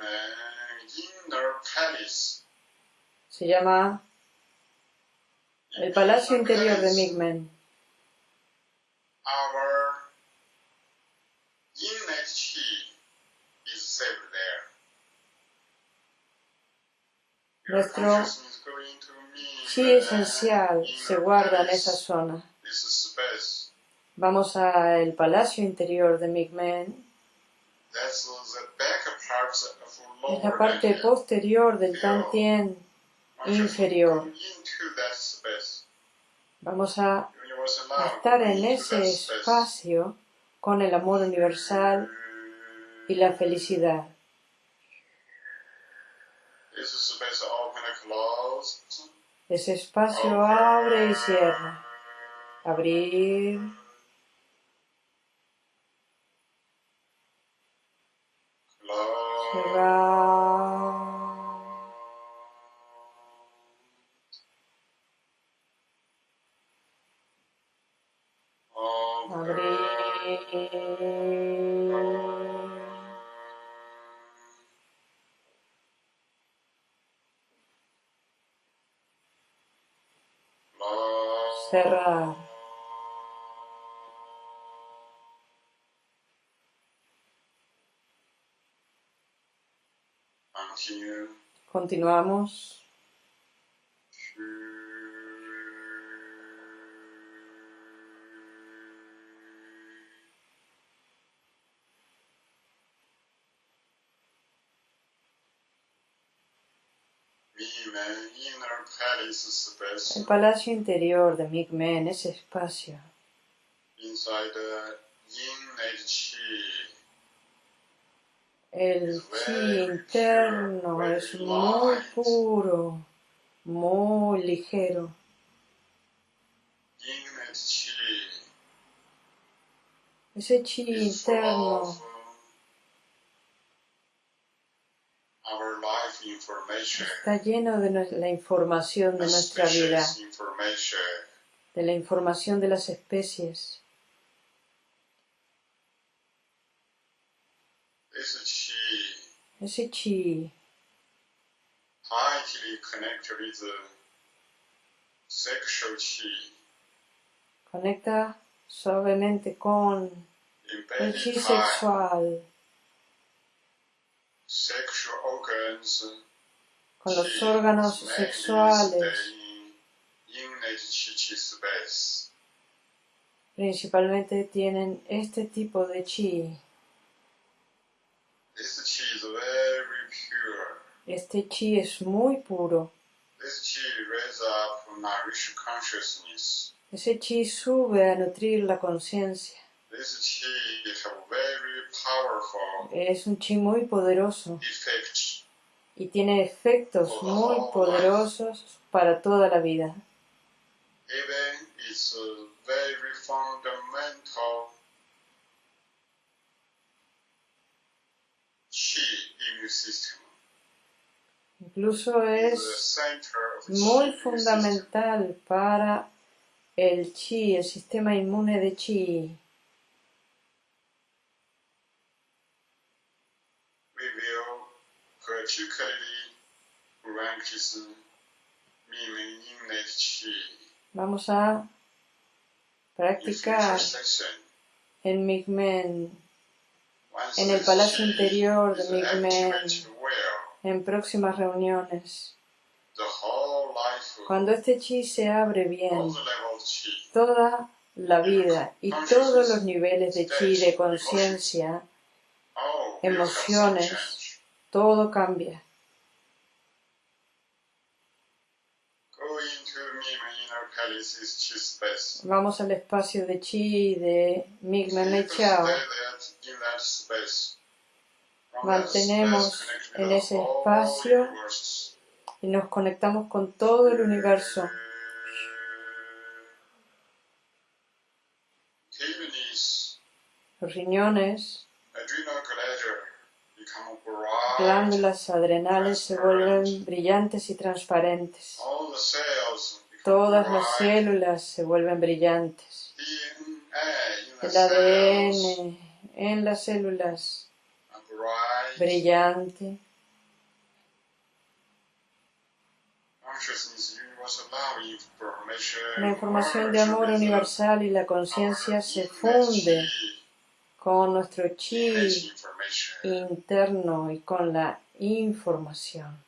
se llama el palacio interior de Migmen. Nuestro chi esencial se guarda en esa zona. Vamos al palacio interior de Migmen. Es la parte posterior del Tantien inferior. Vamos a estar en ese espacio con el amor universal y la felicidad. Ese espacio abre y cierra. Abrir. Cerrar. Cerrar. Continuamos. El palacio interior de Migmen, ese espacio. El chi interno es muy puro, muy ligero. Ese chi interno está lleno de la información de nuestra vida, de la información de las especies. Ese chi. Conecta suavemente con el chi sexual con los órganos sexuales. Principalmente tienen este tipo de chi. Este chi es muy puro. Ese chi sube a nutrir la conciencia. Es un chi muy poderoso. y tiene efectos muy poderosos para toda la vida. Incluso es muy fundamental para el chi, el sistema inmune de chi. Vamos a practicar en Migmen, en el palacio interior de Migmen, en próximas reuniones. Cuando este chi se abre bien, toda la vida y todos los niveles de chi, de conciencia, emociones, todo cambia. Vamos al espacio de Chi de Migmen Chao. Mantenemos en ese espacio y nos conectamos con todo el universo. Los riñones glándulas adrenales se vuelven brillantes y transparentes. Todas las células se vuelven brillantes. El ADN en las células brillante. La información de amor universal y la conciencia se funde con nuestro chi interno y con la información.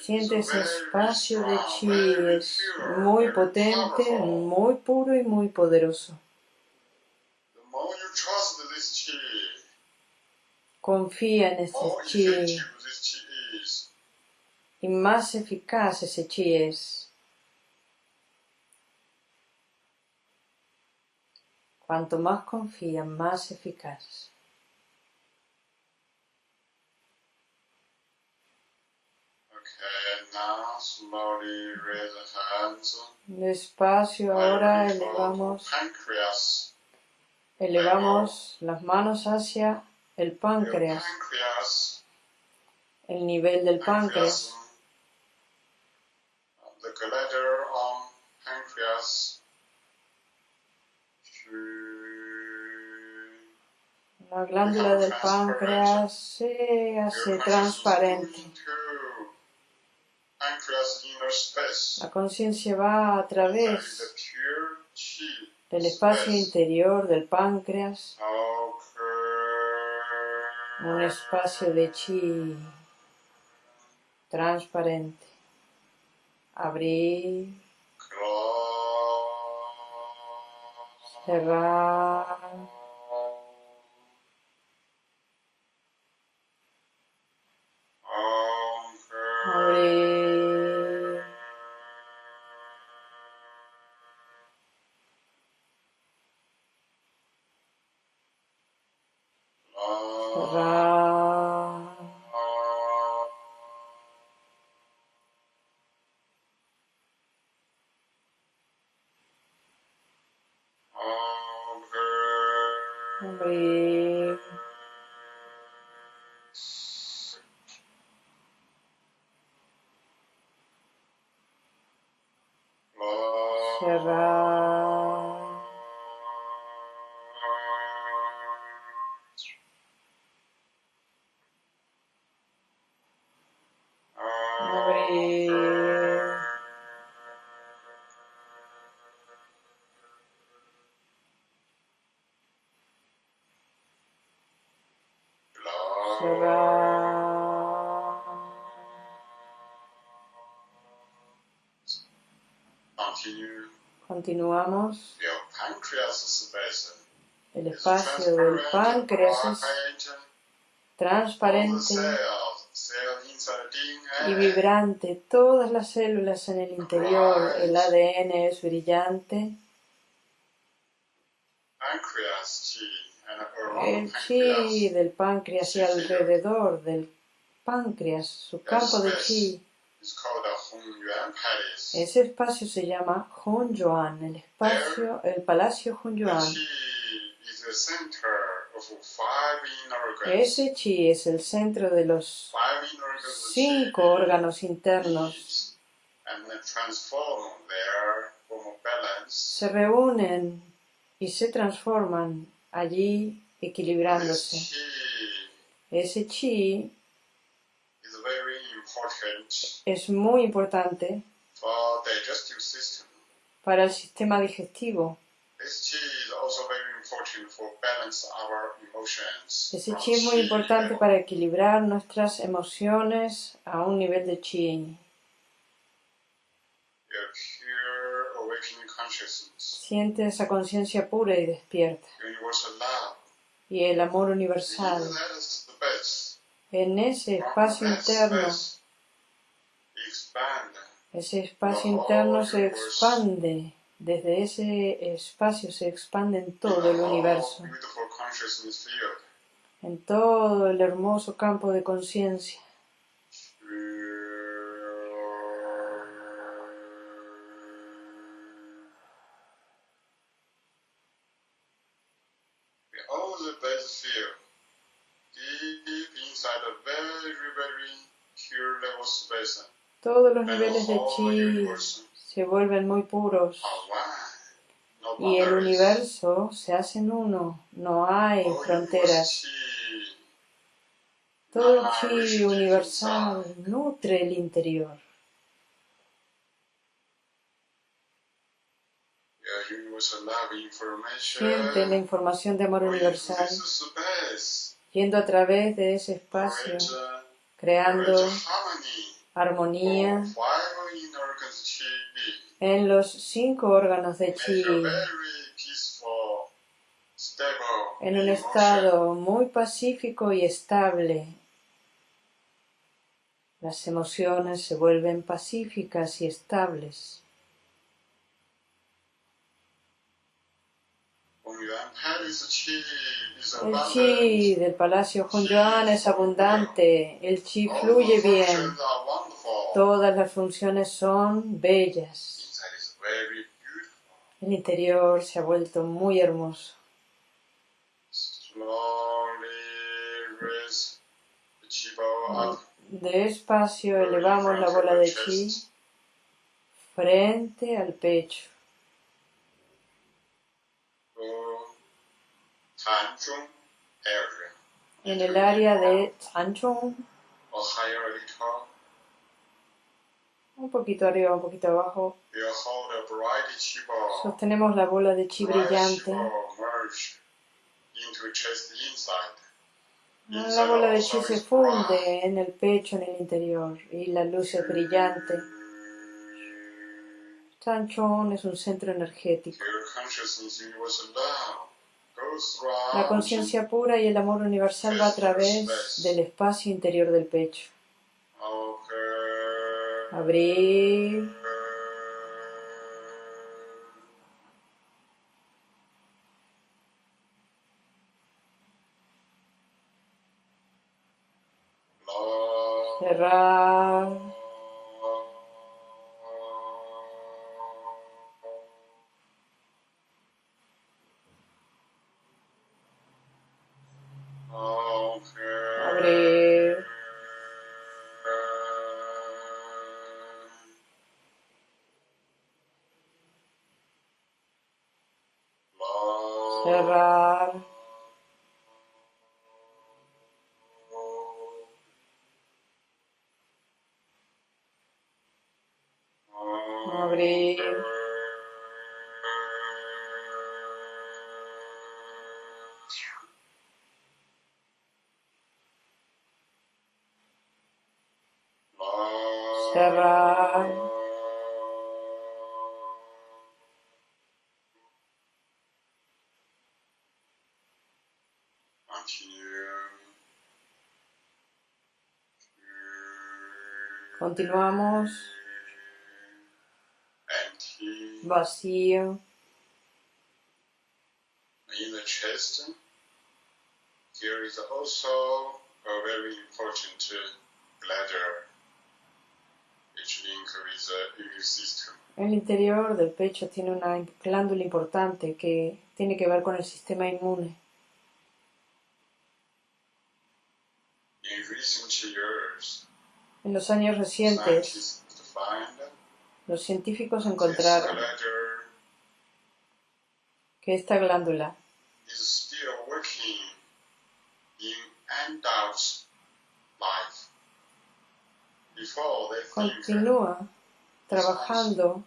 Siente ese espacio de chi, es muy potente, muy puro y muy poderoso. Confía en ese chi. Y más eficaz ese chi es. Cuanto más confía, más eficaz. Despacio ahora elevamos, elevamos las manos hacia el páncreas, el nivel del páncreas. La glándula del páncreas se hace transparente. La conciencia va a través del espacio interior del páncreas, un espacio de chi transparente. Abrir, cerrar. Continuamos. El espacio del páncreas es transparente y vibrante. Todas las células en el interior, el ADN es brillante. El chi del páncreas y alrededor del páncreas, su campo de chi ese espacio se llama Hunyuan, el espacio, el palacio Hunyuan. Ese chi es el centro de los cinco órganos internos. Se reúnen y se transforman allí equilibrándose. Ese chi es muy importante para el sistema digestivo. Ese chi es muy importante para equilibrar nuestras emociones a un nivel de chi. Siente esa conciencia pura y despierta. Y el amor universal. en ese espacio interno, ese espacio interno se expande. Desde ese espacio se expande en todo el universo, en todo el hermoso campo de conciencia. Todos los niveles de chi se vuelven muy puros y el universo se hace en uno, no hay fronteras. Todo chi universal nutre el interior. Siente la información de amor universal yendo a través de ese espacio, creando armonía. En los cinco órganos de chi, en un estado muy pacífico y estable. Las emociones se vuelven pacíficas y estables. El chi del palacio Hunyuan es abundante, el chi fluye bien, todas las funciones son bellas. El interior se ha vuelto muy hermoso. Despacio elevamos la bola de chi frente al pecho. En el área de Tanchung, un poquito arriba, un poquito abajo, sostenemos la bola de chi brillante. La bola de chi se funde en el pecho, en el interior, y la luz es brillante. Tanchung es un centro energético. La conciencia pura y el amor universal va a través del espacio interior del pecho. Abrir. Cerrar. Continuamos. Vacío. In the chest, there is also a very important bladder which link with the immune system. El interior del pecho tiene una glándula importante que tiene que ver con el sistema inmune. In recent years, en los años recientes, los científicos encontraron que esta glándula continúa trabajando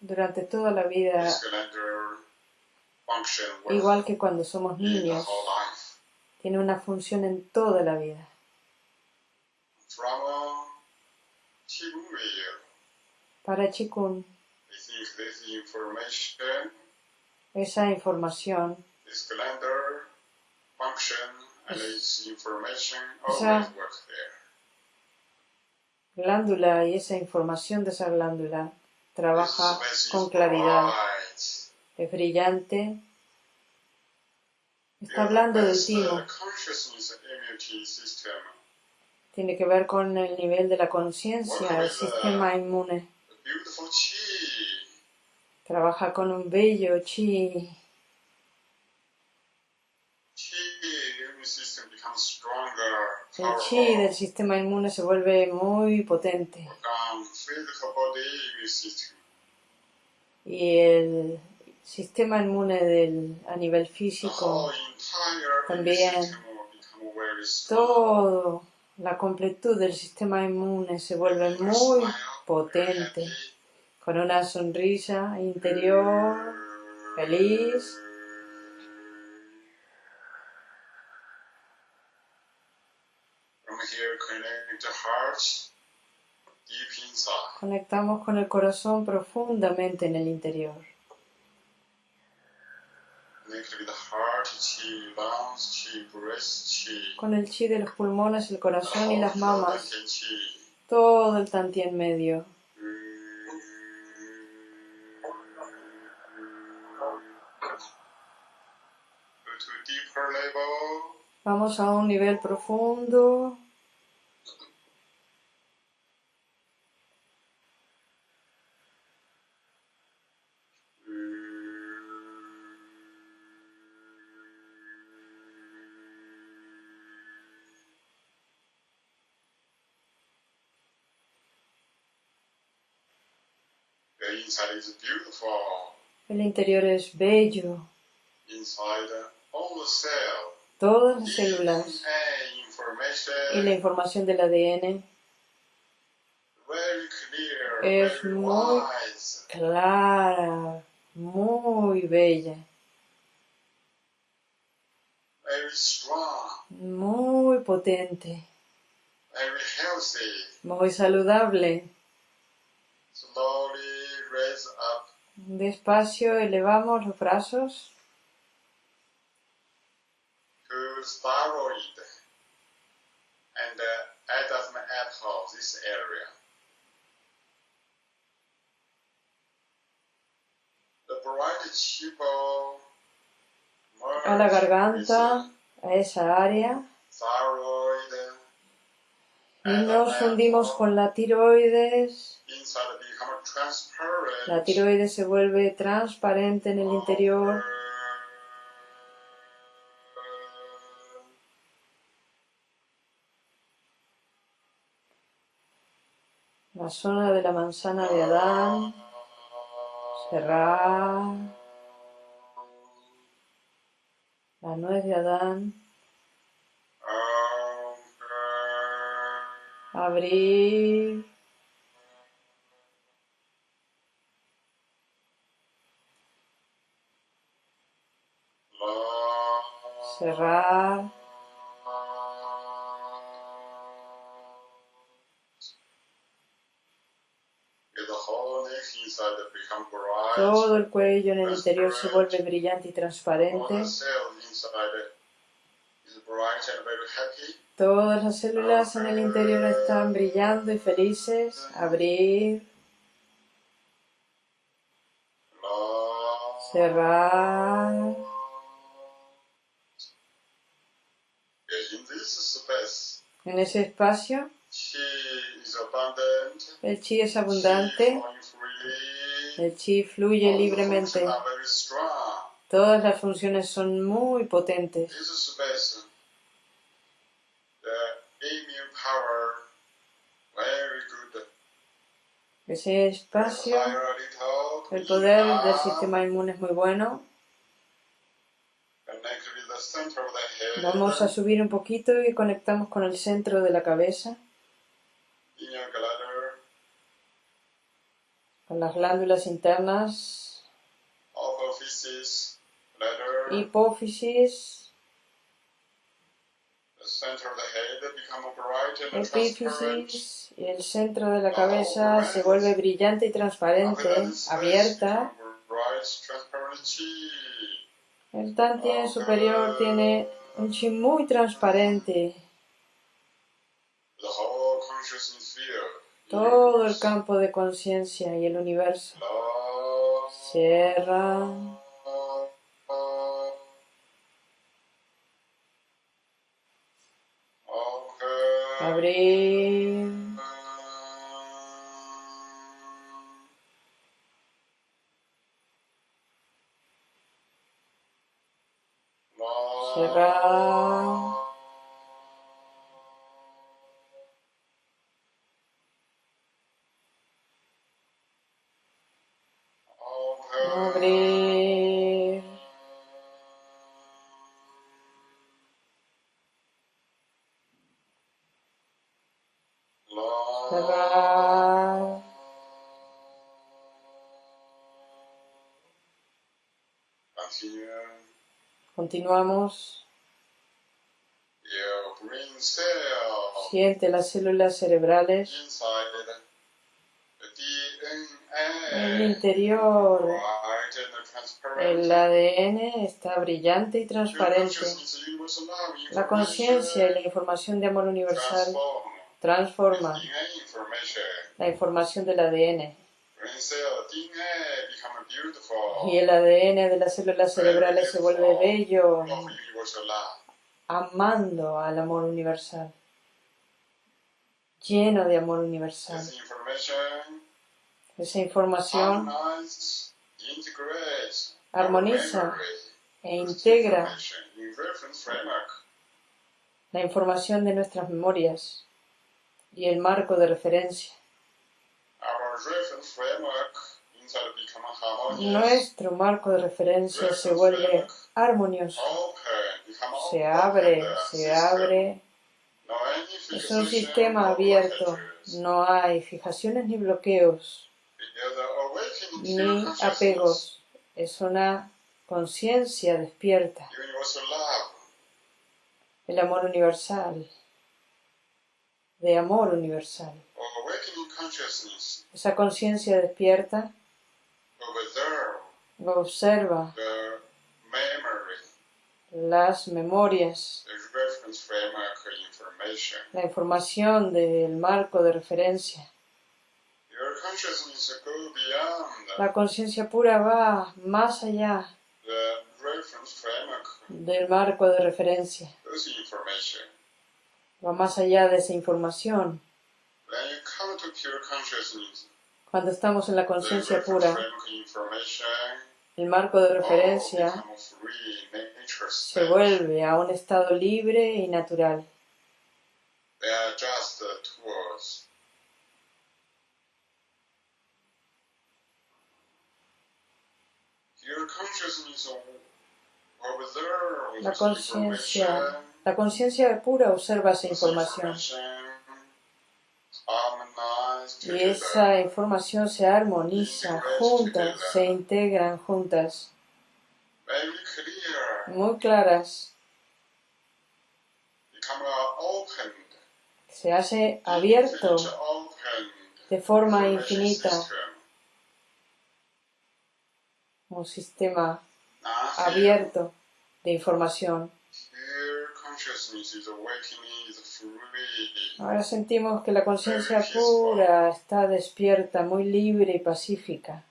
durante toda la vida igual que cuando somos niños, tiene una función en toda la vida. Para Chikun, esa información, esa glándula y esa información de esa glándula trabaja con claridad, es brillante, está hablando del timo. Tiene que ver con el nivel de la conciencia, el sistema inmune. Trabaja con un bello chi. El chi del sistema inmune se vuelve muy potente. Y el sistema inmune del, a nivel físico también. todo la completud del sistema inmune se vuelve muy potente. con una sonrisa interior feliz. Conectamos con el corazón profundamente en el interior. Con el chi de los pulmones, el corazón y las mamas. Todo el tanti en medio. Vamos a un nivel profundo. El interior es bello. Todas las células. Y la información del ADN es muy clara, muy bella, muy potente, muy saludable. Despacio elevamos los brazos. uh, a la garganta, a esa área. Y nos fundimos con la tiroides. La tiroides se vuelve transparente en el interior. La zona de la manzana de Adán. Cerrar. La nuez de Adán. Abrir. Cerrar. Todo el cuello en el interior se vuelve brillante y transparente. Todas las células en el interior están brillando y felices. Abrir. Cerrar. En ese espacio, el chi es abundante, el chi fluye. Libremente. Todas las funciones son muy potentes. Ese espacio, el poder del sistema inmune es muy bueno. Vamos a subir un poquito y conectamos con el centro de la cabeza. Con las glándulas internas. Hipófisis. Epífisis y el centro de la cabeza se vuelve brillante y transparente, abierta. El Tantien superior tiene un chi muy transparente. todo el campo de conciencia y el universo. Cierra. Abrir. Cerrar. Continuamos. Siente las células cerebrales. en el interior. El ADN está brillante y transparente. La conciencia y la información de amor universal transforman la información del ADN y el ADN de las células cerebrales se vuelve bello, amando al amor universal, lleno de amor universal. Esa información. Armoniza e integra la información de nuestras memorias y el marco de referencia. Nuestro marco de referencia se vuelve armonioso, se abre, se abre. Es un sistema abierto, no hay fijaciones ni bloqueos, ni apegos. Es una conciencia despierta. El amor universal, de amor universal. Esa conciencia despierta observa las memorias, la información del marco de referencia. La conciencia pura va más allá del marco de referencia. Va más allá de esa información. Cuando estamos en la conciencia pura, el marco de referencia se vuelve a un estado libre y natural. La conciencia, la conciencia pura observa esa información y esa información se armoniza juntas, se integran juntas, muy claras. Se hace abierto de forma infinita un sistema abierto de información. Ahora sentimos que la conciencia pura está despierta, muy libre y pacífica.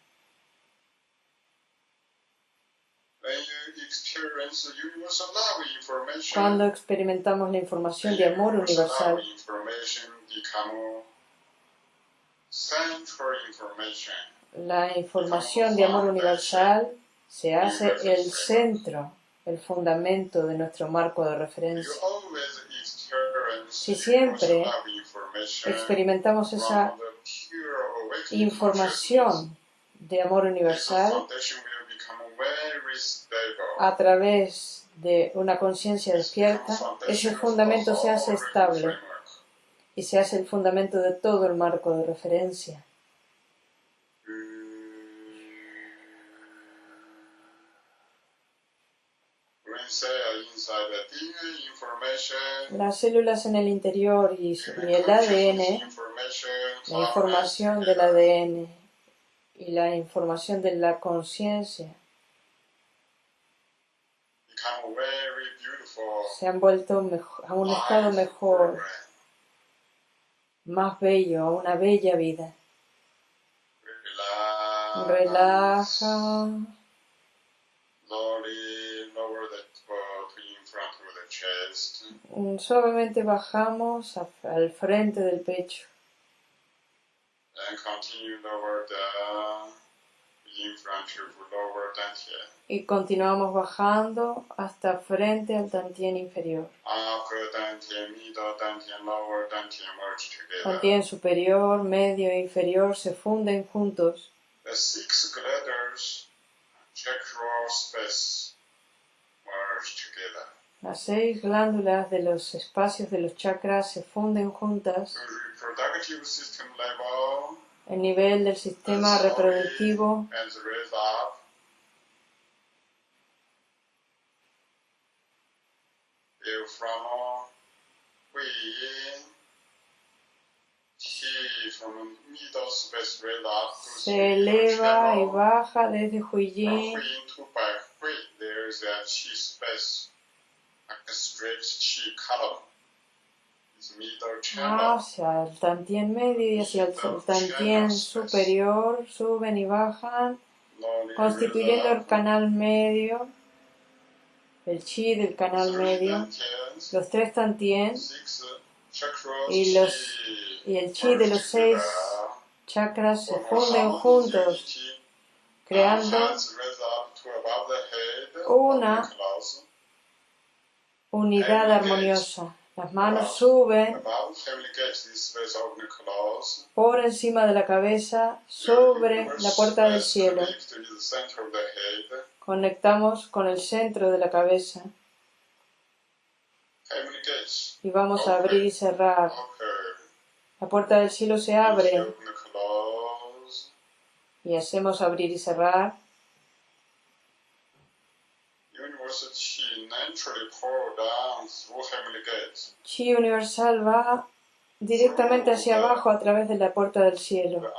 Cuando experimentamos la información de amor universal, la información de amor universal se hace el centro el fundamento de nuestro marco de referencia. Si siempre experimentamos esa información de amor universal a través de una conciencia despierta, ese fundamento se hace estable y se hace el fundamento de todo el marco de referencia. Las células en el interior y, el ADN, la información del ADN y la información de la conciencia. Se han vuelto a un estado mejor, más bello, a una bella vida. Relaja. Suavemente bajamos al frente del pecho. Y continuamos bajando hasta frente al Tantien inferior. Tantien superior, medio e inferior se funden juntos. Las seis glándulas de los espacios de los chakras se funden juntas. El nivel del sistema reproductivo. se eleva y baja desde Huiyin hacia el tantien medio y hacia el tantien superior suben y bajan constituyendo el canal medio el chi del canal medio los tres tantien y, los, y el chi de los seis chakras se funden juntos creando una unidad armoniosa. Las manos suben por encima de la cabeza sobre la puerta del cielo. Conectamos con el centro de la cabeza y vamos a abrir y cerrar. La puerta del cielo se abre y hacemos abrir y cerrar. Chi universal va directamente hacia abajo a través de la puerta del cielo.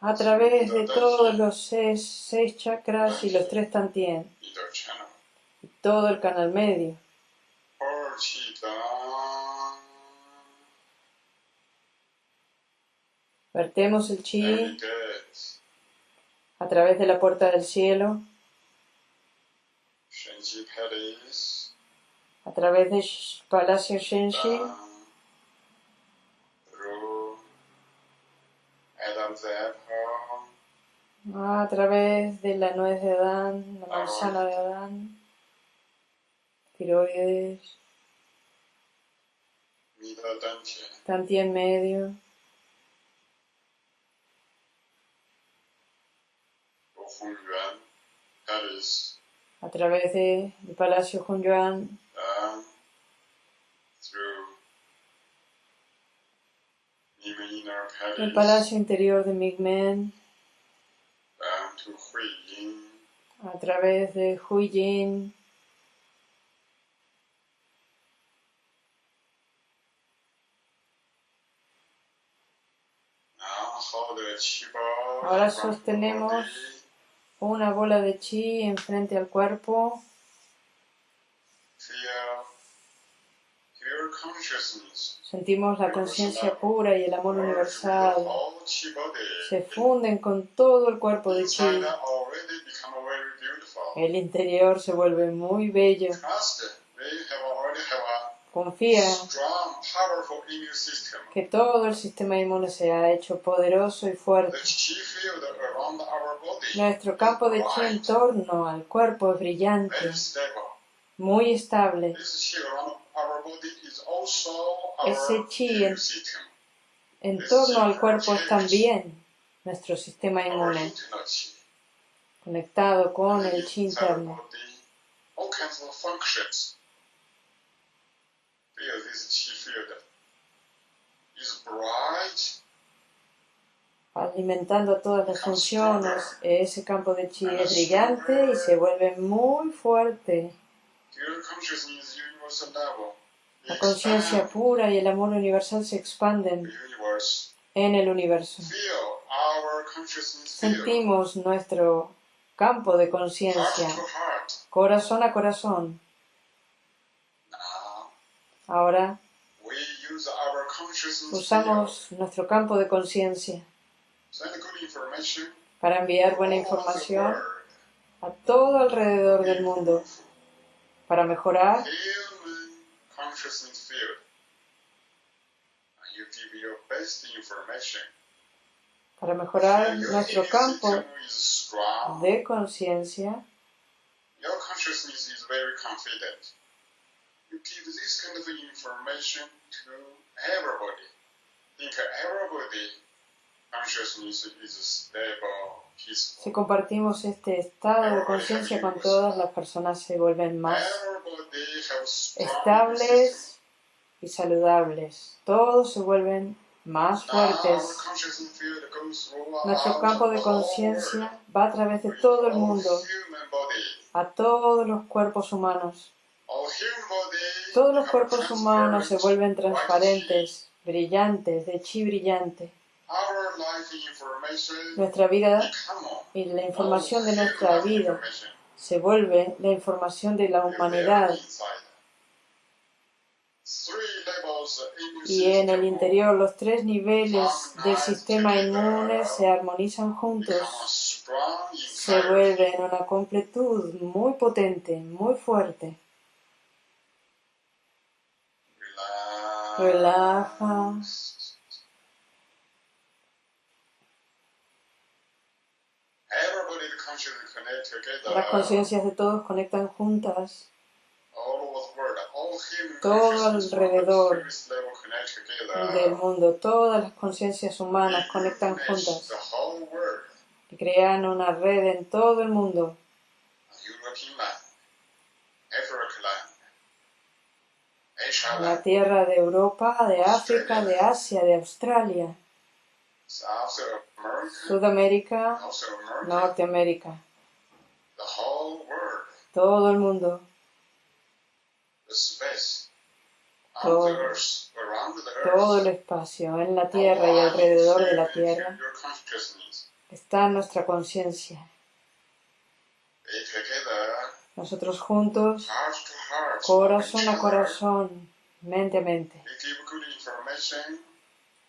A través de todos los seis, chakras y los tres tantien. Y todo el canal medio. Vertemos el chi a través de la puerta del cielo, a través del Palacio Shenji, a través de la nuez de Adán, la manzana de Adán, tiroides, en medio. A través del Palacio Hunyuan, el Palacio Interior de Migmen, a través de Huijin, Ahora sostenemos una bola de chi enfrente al cuerpo. Sentimos la conciencia pura y el amor universal. Se funden con todo el cuerpo de chi. El interior se vuelve muy bello. Confía que todo el sistema inmune se ha hecho poderoso y fuerte. Nuestro campo de chi en torno al cuerpo es brillante, muy estable. Ese chi en, torno al cuerpo es también nuestro sistema inmune, conectado con el chi interno. Alimentando todas las funciones, ese campo de chi es brillante y se vuelve muy fuerte. La conciencia pura y el amor universal se expanden en el universo. Sentimos nuestro campo de conciencia, corazón a corazón. Ahora usamos nuestro campo de conciencia para enviar buena información a todo alrededor del mundo para mejorar para mejorar nuestro campo de conciencia you give this kind of information to everybody. Think everybody consciousness is stable, peaceful. Si compartimos este estado de conciencia con todas, las personas se vuelven más estables y saludables. Todos se vuelven más fuertes. Nuestro campo de conciencia va a través de todo el mundo, a todos los cuerpos humanos. Todos los cuerpos humanos se vuelven transparentes, brillantes, de chi brillante. Nuestra vida y la información de nuestra vida se vuelve la información de la humanidad. Y en el interior los tres niveles del sistema inmune se armonizan juntos, se vuelven una completud muy potente, muy fuerte. Relaja. Las conciencias de todos conectan juntas. Todo alrededor del mundo, todas las conciencias humanas conectan juntas. y crean una red en todo el mundo la tierra de Europa, de África, de Asia, de Australia, Sudamérica, Norteamérica, todo el mundo, todo, todo el espacio en la tierra y alrededor de la tierra. está nuestra conciencia. Nosotros juntos, corazón a corazón, mente a mente,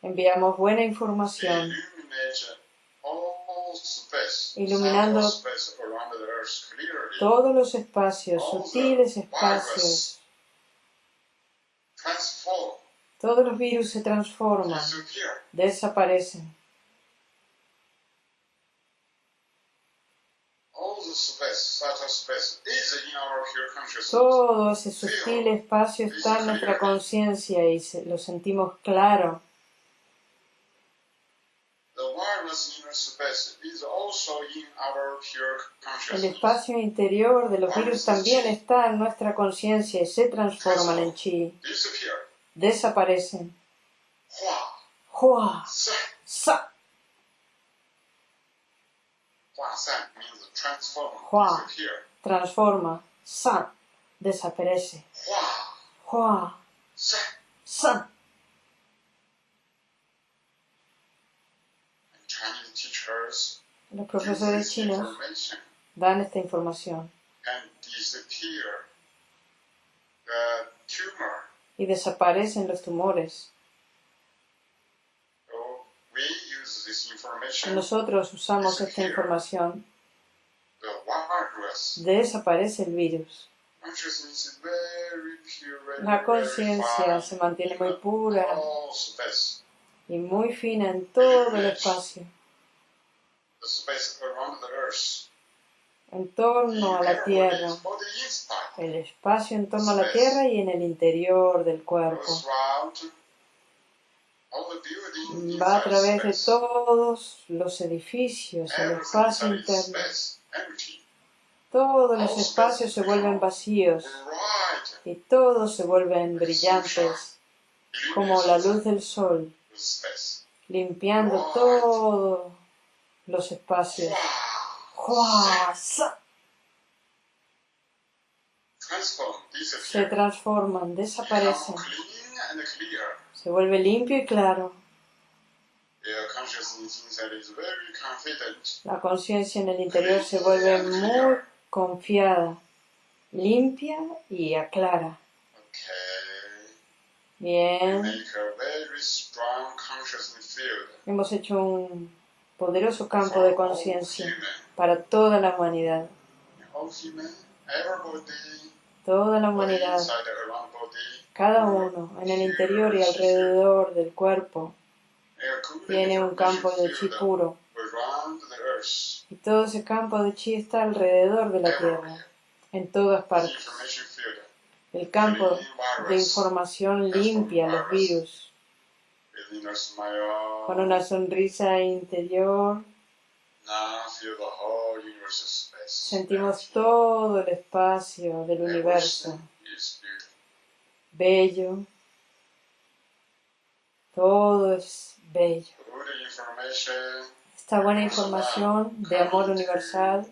enviamos buena información, iluminando todos los espacios, sutiles espacios. Todos los virus se transforman, desaparecen. Todo ese sutil espacio está en nuestra conciencia y lo sentimos claro. El espacio interior de los virus también está en nuestra conciencia y se transforman en chi. Desaparecen. Hua. Sa. Hua, transforma. San, desaparece. Hua, San. Los profesores chinos dan esta información. Y desaparecen los tumores. Nosotros usamos esta información. Desaparece el virus. La conciencia se mantiene muy pura y muy fina en todo el espacio. En torno a la Tierra, el espacio en torno a la Tierra y en el interior del cuerpo va a través de todos los edificios, el espacio interno. Todos los espacios se vuelven vacíos y todos se vuelven brillantes como la luz del sol, limpiando todos los espacios. Se transforman, desaparecen se vuelve limpio y claro. La conciencia en el interior se vuelve muy confiada, limpia y aclara. Bien. Hemos hecho un poderoso campo de conciencia para toda la humanidad. Toda la humanidad, cada uno en el interior y alrededor del cuerpo, tiene un campo de chi puro. Y todo ese campo de chi está alrededor de la Tierra, en todas partes. El campo de información limpia los virus. Con una sonrisa interior, sentimos todo el espacio del universo. Bello. Todo es bello. Esta buena información de amor universal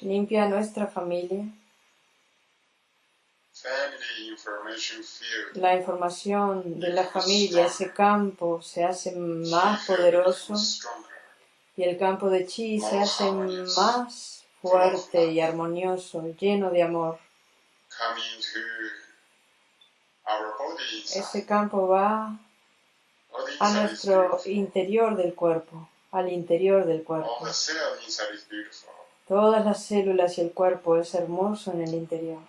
limpia nuestra familia. La información de la familia, ese campo, se hace más poderoso y el campo de chi se hace más fuerte y armonioso, lleno de amor. Ese campo va a nuestro interior del cuerpo, al interior del cuerpo. Todas las células y el cuerpo es hermoso en el interior.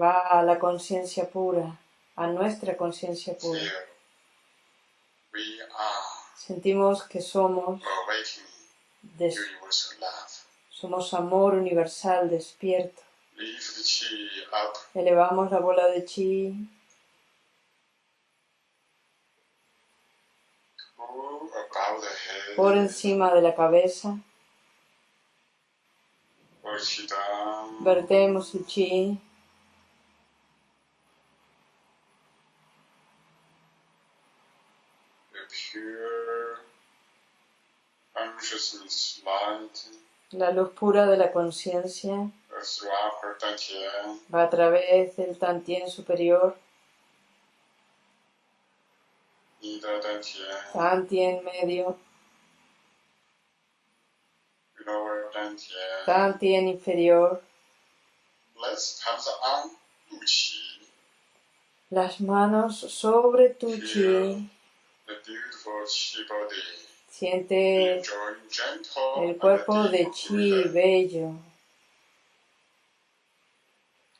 Va a la conciencia pura, a nuestra conciencia pura. Sentimos que somos, somos amor universal despierto. Elevamos la bola de chi. Por encima de la cabeza. Vertemos el chi. La luz pura de la conciencia va a través del Tantien superior, Tantien medio, Tantien inferior, las manos sobre tu chi, siente el cuerpo de chi bello.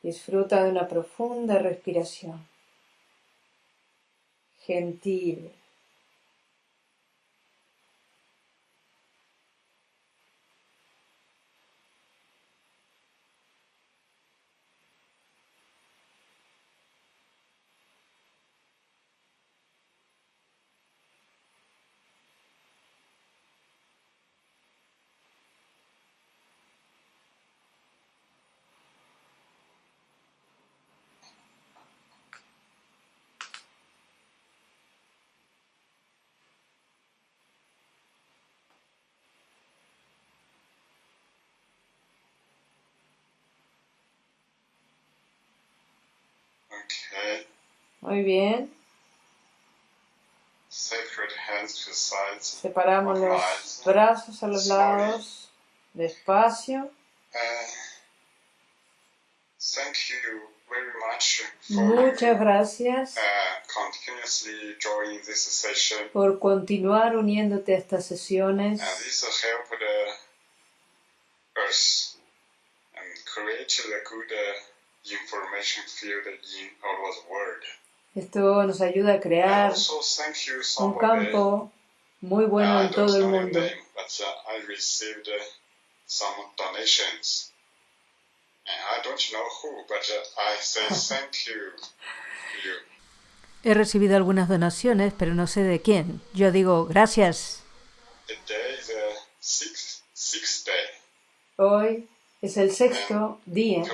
Disfruta de una profunda respiración. Gentil. Muy bien. Separamos los brazos a los lados, despacio. Muchas gracias por continuar uniéndote a estas sesiones. Esto nos ayuda a crear un campo muy bueno en todo el mundo. He recibido algunas donaciones, pero no sé de quién. Yo digo gracias. Hoy es el sexto día.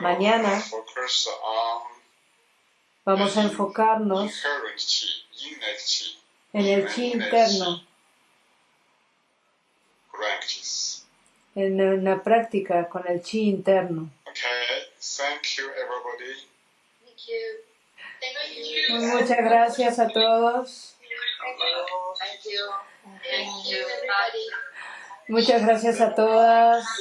Mañana vamos a enfocarnos en el chi interno, en una práctica con el chi interno. Muchas gracias a todos. Muchas gracias a todas.